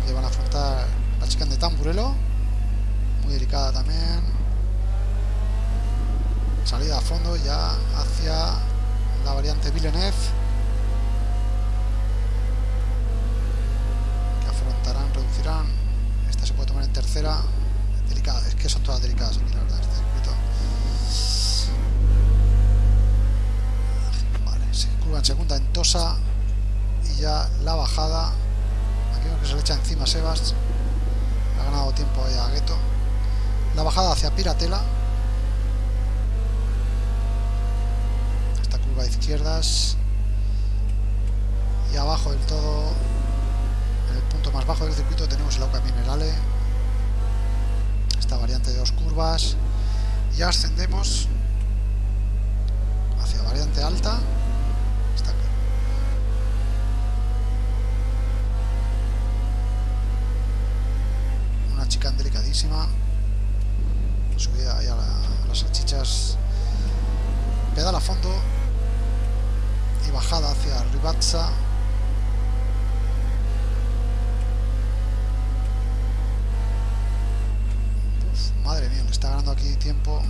aquí van a afrontar la chica de Tamburelo muy delicada también. Salida a fondo ya hacia la variante Villeneuve que afrontarán, reducirán. Esta se puede tomar en tercera. Delicada, es que son todas delicadas aquí la verdad curva en segunda en Tosa y ya la bajada aquí vemos que se le echa encima Sebas ha ganado tiempo ahí a Gueto. La bajada hacia Piratela. Esta curva de izquierdas. Y abajo del todo, en el punto más bajo del circuito, tenemos el Auca Minerale. Esta variante de dos curvas. Y ascendemos hacia variante alta. Delicadísima. Subida ahí a, la- a las salchichas. Pedal a fondo. Y bajada hacia Ribazza. Madre mía, le está ganando aquí tiempo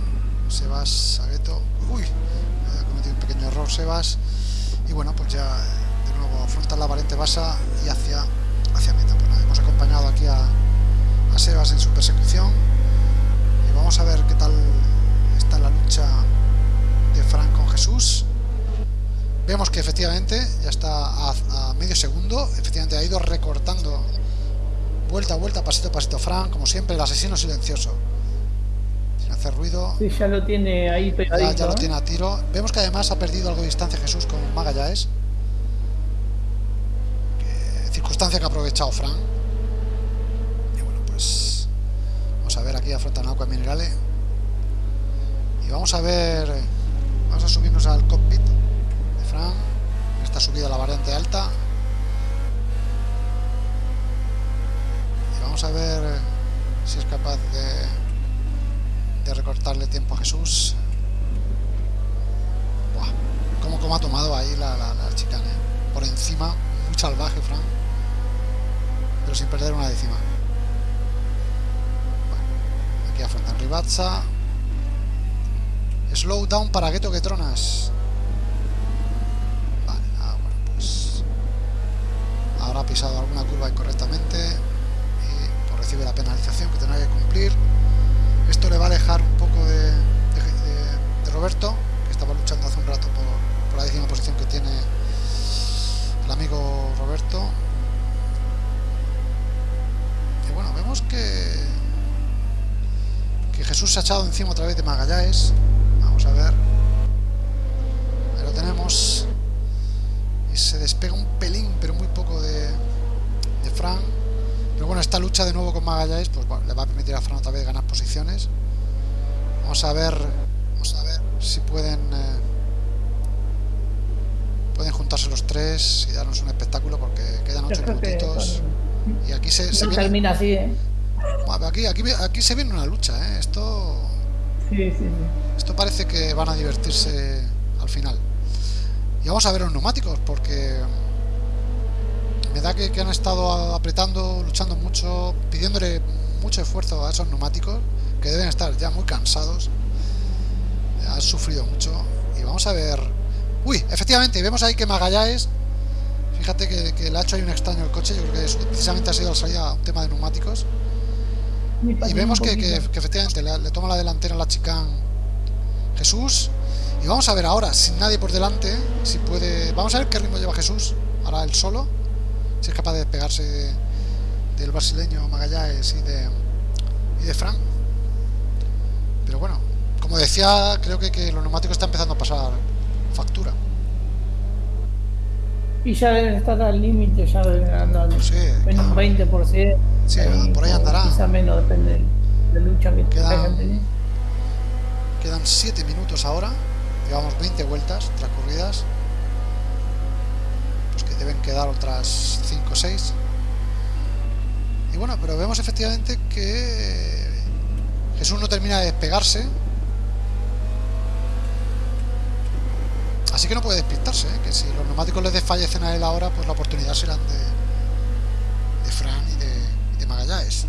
Sebas Sagueto. Uy, ha cometido un pequeño error Sebas. Y bueno, pues ya de nuevo afronta la variante basa y hacia, hacia meta. Pues nada, hemos acompañado aquí a, a Sebas en su persecución. Y vamos a ver qué tal está la lucha de Frank con Jesús. Vemos que efectivamente ya está a, a medio segundo. Efectivamente ha ido recortando vuelta a vuelta, pasito a pasito Frank, como siempre, el asesino silencioso. Sin hacer ruido. Sí, ya lo tiene ahí Ya, pegadito. ya lo ¿eh? tiene a tiro. Vemos que además ha perdido algo de distancia Jesús con Magallanes. Que- circunstancia que ha aprovechado Frank. Y bueno, pues vamos a ver aquí afronta Nauca Minerale. Y vamos a ver. eh, Vamos a subirnos al cockpit de Frank. en Esta subida a la variante alta. Y vamos a ver eh, si es capaz de, de recortarle tiempo a Jesús. Buah, cómo, cómo ha tomado ahí la, la, la chicane. Por encima, muy salvaje, Frank. Pero sin perder una décima. Aquí afrontan Ribazza. Slow down para Gueto que tronas. Vale, ah, pues. Ahora ha pisado alguna curva incorrectamente. Y pues recibe la penalización que tendrá que cumplir. Esto le va a alejar un poco de- de Roberto, que estaba luchando hace un rato por, por la décima posición que tiene el amigo Roberto. Y bueno, vemos que, que Jesús se ha echado encima otra vez de Magallanes. Vamos a ver. Ahí lo tenemos. Y se despega un pelín, pero muy poco de, de Fran. Pero bueno, esta lucha de nuevo con Magallanes pues bueno, le va a permitir a Fran otra vez ganar posiciones. Vamos a ver, vamos a ver si pueden eh, pueden juntarse los tres y darnos un espectáculo porque quedan ocho que minutitos y aquí se, se no viene termina así, ¿eh? Bueno, aquí, aquí, aquí se viene una lucha, ¿eh? Esto Sí, sí, sí. esto parece que van a divertirse al final. Y vamos a ver los neumáticos, porque me da que, que han estado apretando, luchando mucho, pidiéndole mucho esfuerzo a esos neumáticos, que deben estar ya muy cansados. Han sufrido mucho. Y vamos a ver... Uy, efectivamente, vemos ahí que Magallanes, fíjate que, que le ha hecho ahí un extraño el coche, yo creo que eso precisamente ha sido la salida un tema de neumáticos. Y vemos que, que- efectivamente le, le toma la delantera a la chicán Jesús. Y vamos a ver ahora, sin nadie por delante, si puede. Vamos a ver qué ritmo lleva Jesús. Ahora él solo. Si es capaz de despegarse de- del brasileño Magallanes y de, y de Fran. Pero bueno, como decía, creo que, que los neumáticos están empezando a pasar factura. Y ya deben estar al límite, ya deben andar Sí, en un 20%. Sí, por ahí andará. Quizá menos, depende de la lucha que Quedan-. Quedan 7 minutos ahora. Llevamos 20 vueltas transcurridas. Pues que deben quedar otras 5 o 6. Y bueno, pero vemos efectivamente que Jesús no termina de despegarse. Así que no puede despistarse, ¿eh? que si los neumáticos les desfallecen a él ahora, pues la oportunidad serán de, de, Magallanes.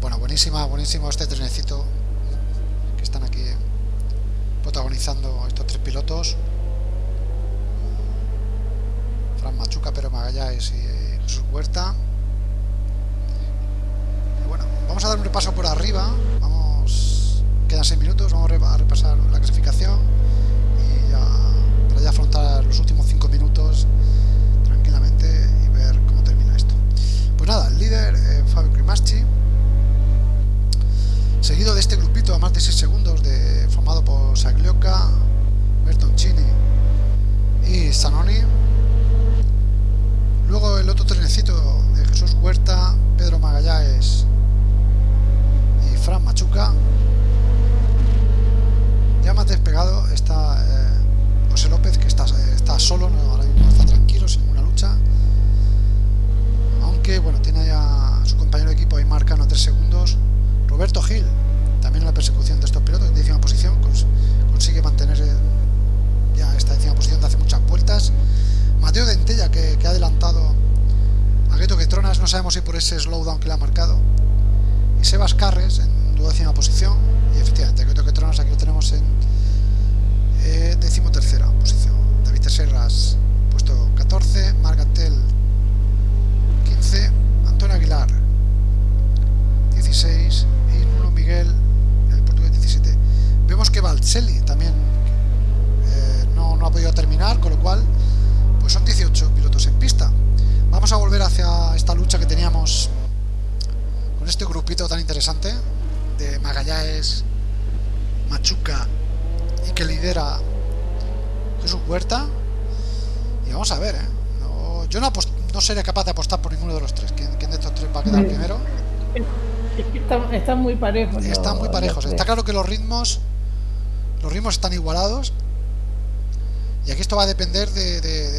Bueno, buenísima, buenísimo este trenecito que están aquí protagonizando estos tres pilotos. Fran Machuca, Pero Magallanes y eh, Jesús Huerta. Bueno, vamos a dar un repaso por arriba. Vamos, quedan seis minutos, vamos a repasar la clasificación y ya para ya afrontar los últimos cinco minutos y ver cómo termina esto. Pues nada, el líder, eh, Fabio Crimaschi, seguido de este grupito a más de 6 segundos, de, formado por Saglioca, Bertoncini y Sanoni Luego el otro trenecito de Jesús Huerta, Pedro Magallanes y Fran Machuca. Ya más despegado está eh, José López, que está, está solo, ahora mismo está tranquilo. Aunque, bueno, tiene ya su compañero de equipo ahí marcando a 3 segundos. Roberto Gil, también la persecución de estos pilotos, en décima posición, consigue mantener eh, ya esta décima posición de hace muchas vueltas. Mateo Dentella, que, que ha adelantado a Gueto Tronas, no sabemos si por ese slowdown que le ha marcado. Y Sebas Carres, en duodécima posición. Y efectivamente, Gueto Tronas aquí lo tenemos en eh, decimotercera posición. David Serras, puesto 14. Margatel, 15. Antonio Aguilar, 16. Y Nuno Miguel, el portugués, 17. Vemos que Valselli también eh, no, no ha podido terminar, con lo cual pues son 18 pilotos en pista. Vamos a volver hacia esta lucha que teníamos con este grupito tan interesante de Magallanes, Machuca y que lidera Jesús Huerta. Y vamos a ver, ¿eh? no, yo no, no seré capaz de apostar por ninguno de los tres. ¿Quién, quién de estos tres va a quedar primero? Están, están muy parejos. Están muy parejos. Está claro que los ritmos los ritmos están igualados y aquí esto va a depender de, de,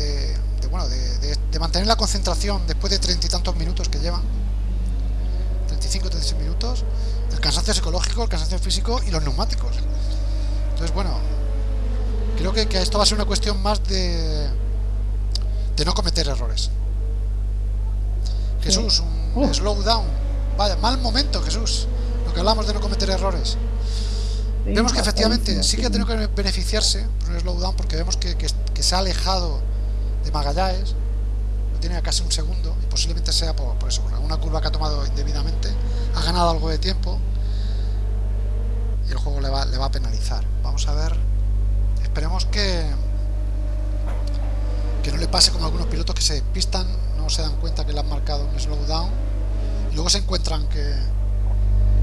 de, bueno, de, mantener la concentración después de treinta y tantos minutos que llevan. 35, 36 minutos. El cansancio psicológico, el cansancio físico y los neumáticos. Entonces, bueno, creo que, que esto va a ser una cuestión más de, de no cometer errores. Jesús, un slow down. Vaya, mal momento, Jesús. Lo que hablamos de no cometer errores. Vemos que efectivamente sí que ha tenido que beneficiarse por un slowdown porque vemos que, que, que, se ha alejado de Magallanes, lo tiene a casi un segundo y posiblemente sea por, por, eso, por alguna curva que ha tomado indebidamente, ha ganado algo de tiempo y el juego le va, le va a penalizar. Vamos a ver, esperemos que que no le pase como a algunos pilotos que se despistan, no se dan cuenta que le han marcado un slowdown y luego se encuentran que,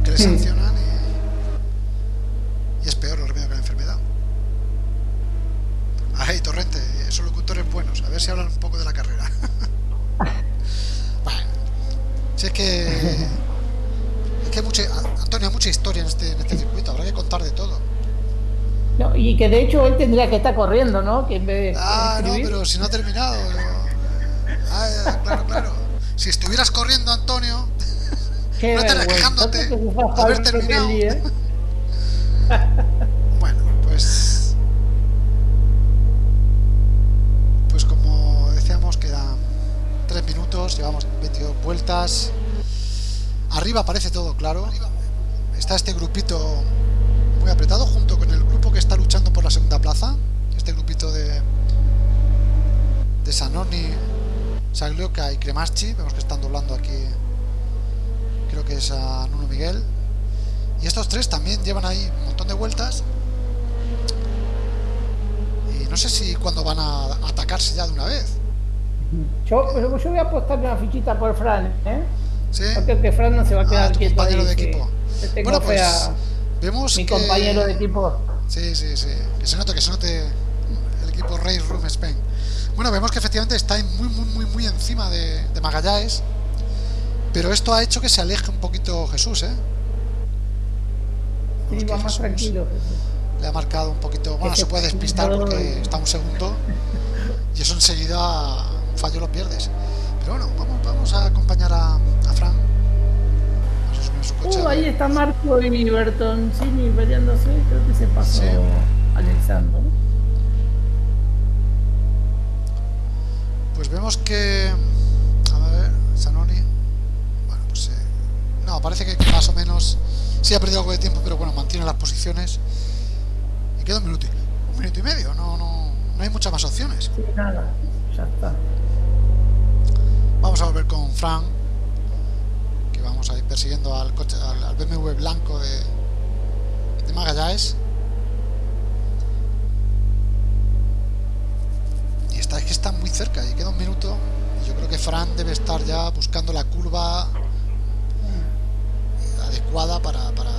que le sancionan y y es peor el remedio que la enfermedad. Ay, Torrente, esos locutores buenos, a ver si hablan un poco de la carrera. bueno, si es que. Es que hay mucha, Antonio, hay mucha historia en este, en este circuito, habrá que contar de todo. No, y que de hecho él tendría que estar corriendo, ¿no? Que en vez de ah, no, pero si no ha terminado. Ah, claro, claro. Si estuvieras corriendo, Antonio, Qué no estarías quejándote de haber terminado. ¿eh? bueno, pues... Pues como decíamos, quedan 3 minutos, llevamos 22 vueltas. Arriba parece todo claro. Está este grupito muy apretado junto con que está luchando por la segunda plaza. Este grupito de de Sanoni, Saglioka y Cremaschi. Vemos que están doblando aquí. Creo que es a Nuno Miguel. Y estos tres también llevan ahí un montón de vueltas. Y no sé si cuando van a atacarse ya de una vez. Yo, yo voy a apostar una fichita por Fran, ¿eh? ¿Sí? Porque que Fran no se va a quedar Ah, quieto. compañero ahí, de equipo. Bueno, pues a vemos mi que... compañero de equipo. Sí, sí, sí. Que se note, que se note el equipo Race Room Spain. Bueno, vemos que efectivamente está muy, muy, muy, muy encima de, de Magallanes. Pero esto ha hecho que se aleje un poquito Jesús, ¿eh? Sí, va más Jesús tranquilo. Le ha marcado un poquito... Bueno, se puede despistar porque está un segundo. Y eso enseguida un fallo lo pierdes. Pero bueno, vamos, vamos a acompañar a, a Fran. Uh, ahí está Marco y Bertoncini peleándose. Creo que se pasó Sí. Alexandro. Pues vemos que. A ver, Sanoni. Bueno, pues. eh, no, parece que más o menos. Sí ha perdido algo de tiempo, pero bueno, mantiene las posiciones. Y queda un minuto y, un minuto y medio. No, no, no hay muchas más opciones. Sí, nada, ya está. Vamos a volver con Fran. Vamos a ir persiguiendo al coche, al, BMW blanco de, de Magallanes. Y está, es que está muy cerca y queda un minuto. Yo creo que Fran debe estar ya buscando la curva adecuada para, para,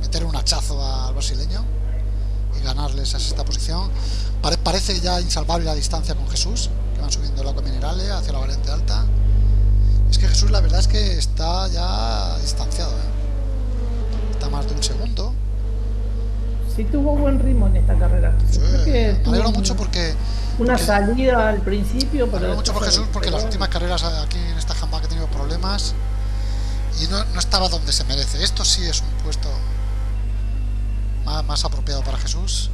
meter un hachazo al brasileño y ganarles a esta posición. parece ya insalvable la distancia con Jesús, que van subiendo el agua mineral hacia la variante alta. Es que Jesús la verdad es que está ya distanciado. ¿eh? Está más de un segundo. Sí tuvo buen ritmo en esta carrera. me alegro mucho porque... Una salida al principio. Me alegro mucho por Jesús porque las últimas carreras aquí en esta jamba que he tenido problemas y no, no, estaba donde se merece. Esto sí es un puesto más, más apropiado para Jesús.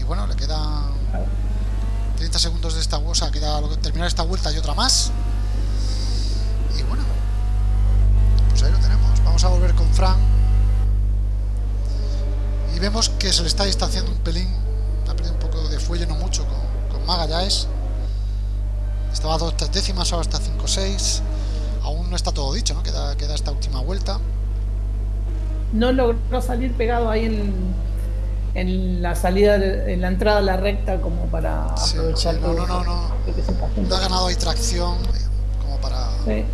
Y bueno, le quedan 30 segundos de esta o sea, queda terminar esta vuelta y otra más. Y bueno, ahí lo tenemos. Vamos a volver con Fran. Y vemos que se le está distanciando un pelín. Ha perdido un poco de fuelle, no mucho, con, con Magallanes. Estaba a dos décimas, ahora está 5-6 aún no está todo dicho, ¿no? Queda, queda esta última vuelta. No logró salir pegado ahí en, en la salida, en la entrada a la recta como para aprovechar no, no, no, no, no. ha ganado ahí tracción como para, para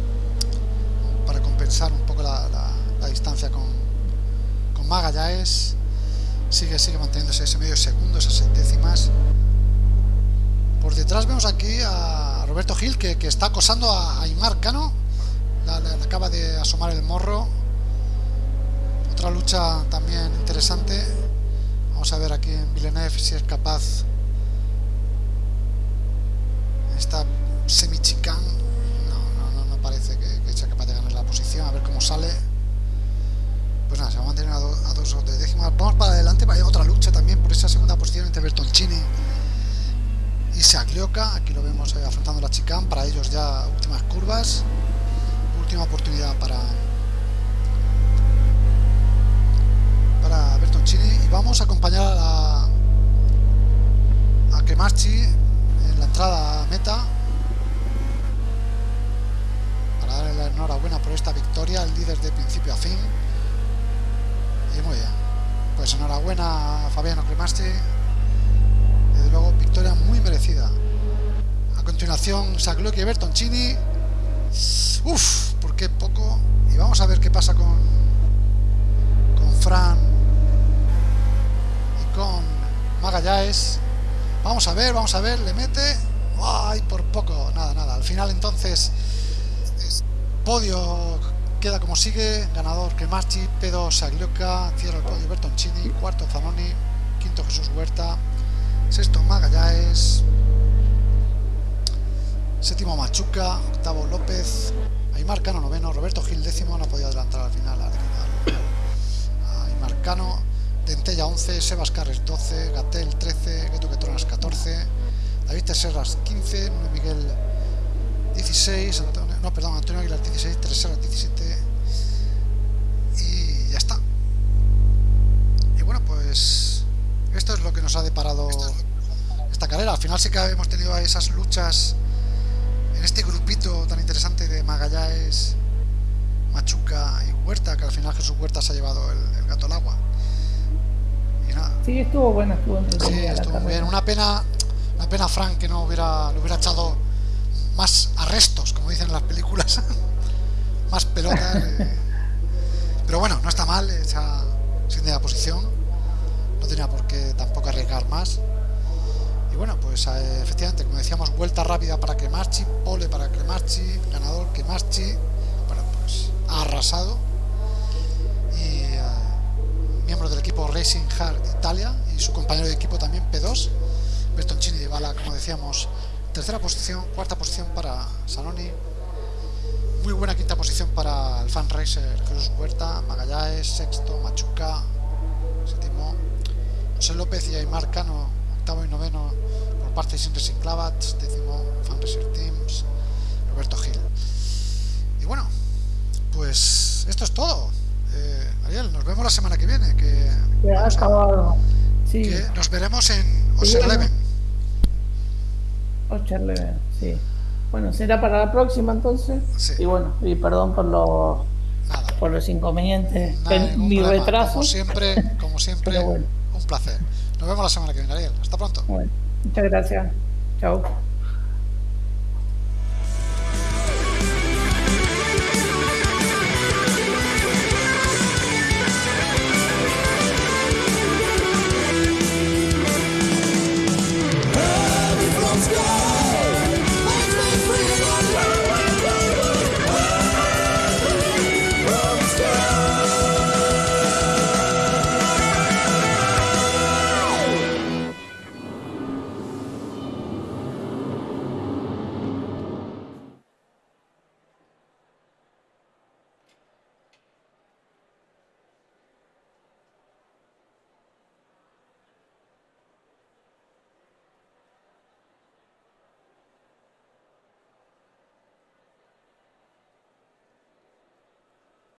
un poco la, la, distancia con, con Magallanes. Sigue, sigue manteniéndose ese medio segundo, esas décimas. Por detrás vemos aquí a Roberto Gil que, que está acosando a Aymar Cano le, acaba de asomar el morro otra lucha también interesante vamos a ver aquí en Villeneuve si es capaz esta semi-chicán no, no, no, parece que, sea capaz de ganar la posición a ver cómo sale. Pues nada, se va a mantener a, dos o de décimas vamos para adelante para otra lucha también por esa segunda posición entre Bertoncini y Saglioca aquí lo vemos eh, afrontando la chicán. Para ellos ya últimas curvas. Última oportunidad para para Bertoncini y vamos a acompañar a la a Cremarchi en la entrada a meta para darle enhorabuena por esta victoria el líder de principio a fin y muy bien pues enhorabuena a Fabiano Cremarchi desde luego victoria muy merecida a continuación Saglucci y Bertoncini Uf, ¿por qué poco? Y vamos a ver qué pasa con con Fran y con Magallanes. Vamos a ver, vamos a ver, le mete. Ay, por poco, nada, nada. Al final entonces podio queda como sigue, ganador Cremarchi, P2 Saglioca, cierra el podio Bertoncini, cuarto Zanoni, quinto Jesús Huerta, sexto Magallanes, Séptimo Machuca, octavo López, Aymar Cano noveno, Roberto Gil décimo, no ha podido adelantar al final a Aymar Cano, Dentella 11, Sebas Carres 12, Gatel 13, Geto Quetronas 14, David Teserras 15, Miguel 16, Antonio, no, perdón, Antonio Aguilar 16, Tereserras 17 y ya está. Y bueno, pues esto es lo que nos ha deparado esta carrera. Al final sí que hemos tenido esas luchas en este grupito tan interesante de Magallanes, Machuca y Huerta, que al final Jesús Huerta se ha llevado el, gato al agua. Y nada. Sí, estuvo bueno, estuvo Sí, estuvo muy bien. Una pena, una pena Frank que no hubiera, le hubiera echado más arrestos, como dicen en las películas, más pelotas. Eh. Pero bueno, no está mal, esa la posición, no tenía por qué tampoco arriesgar más bueno, pues eh, efectivamente, como decíamos, vuelta rápida para que Marchi, pole para que Marchi, ganador que Marchi, bueno, pues ha arrasado. Y eh, miembro del equipo Racing Hard Italia y su compañero de equipo también P2, Bertoncini de Bala, como decíamos, tercera posición, cuarta posición para Sanoni, muy buena quinta posición para el fan racer Jesús Huerta, Magallanes, sexto, Machuca, séptimo, José López y Aymar Cano, octavo y noveno parte sin Racing Clavats, décimo Fan Racer Teams, Roberto Gil. Y bueno, pues esto es todo. Eh, Ariel, nos vemos la semana que viene. Que, que nos veremos en Ocean Eleven. Ocean sí. Bueno, será para la próxima entonces. Y bueno, y perdón por los por los inconvenientes, mi retraso. Como siempre, como siempre, un placer. Nos vemos la semana que viene, Ariel. Hasta pronto. Muchas gracias. Chao.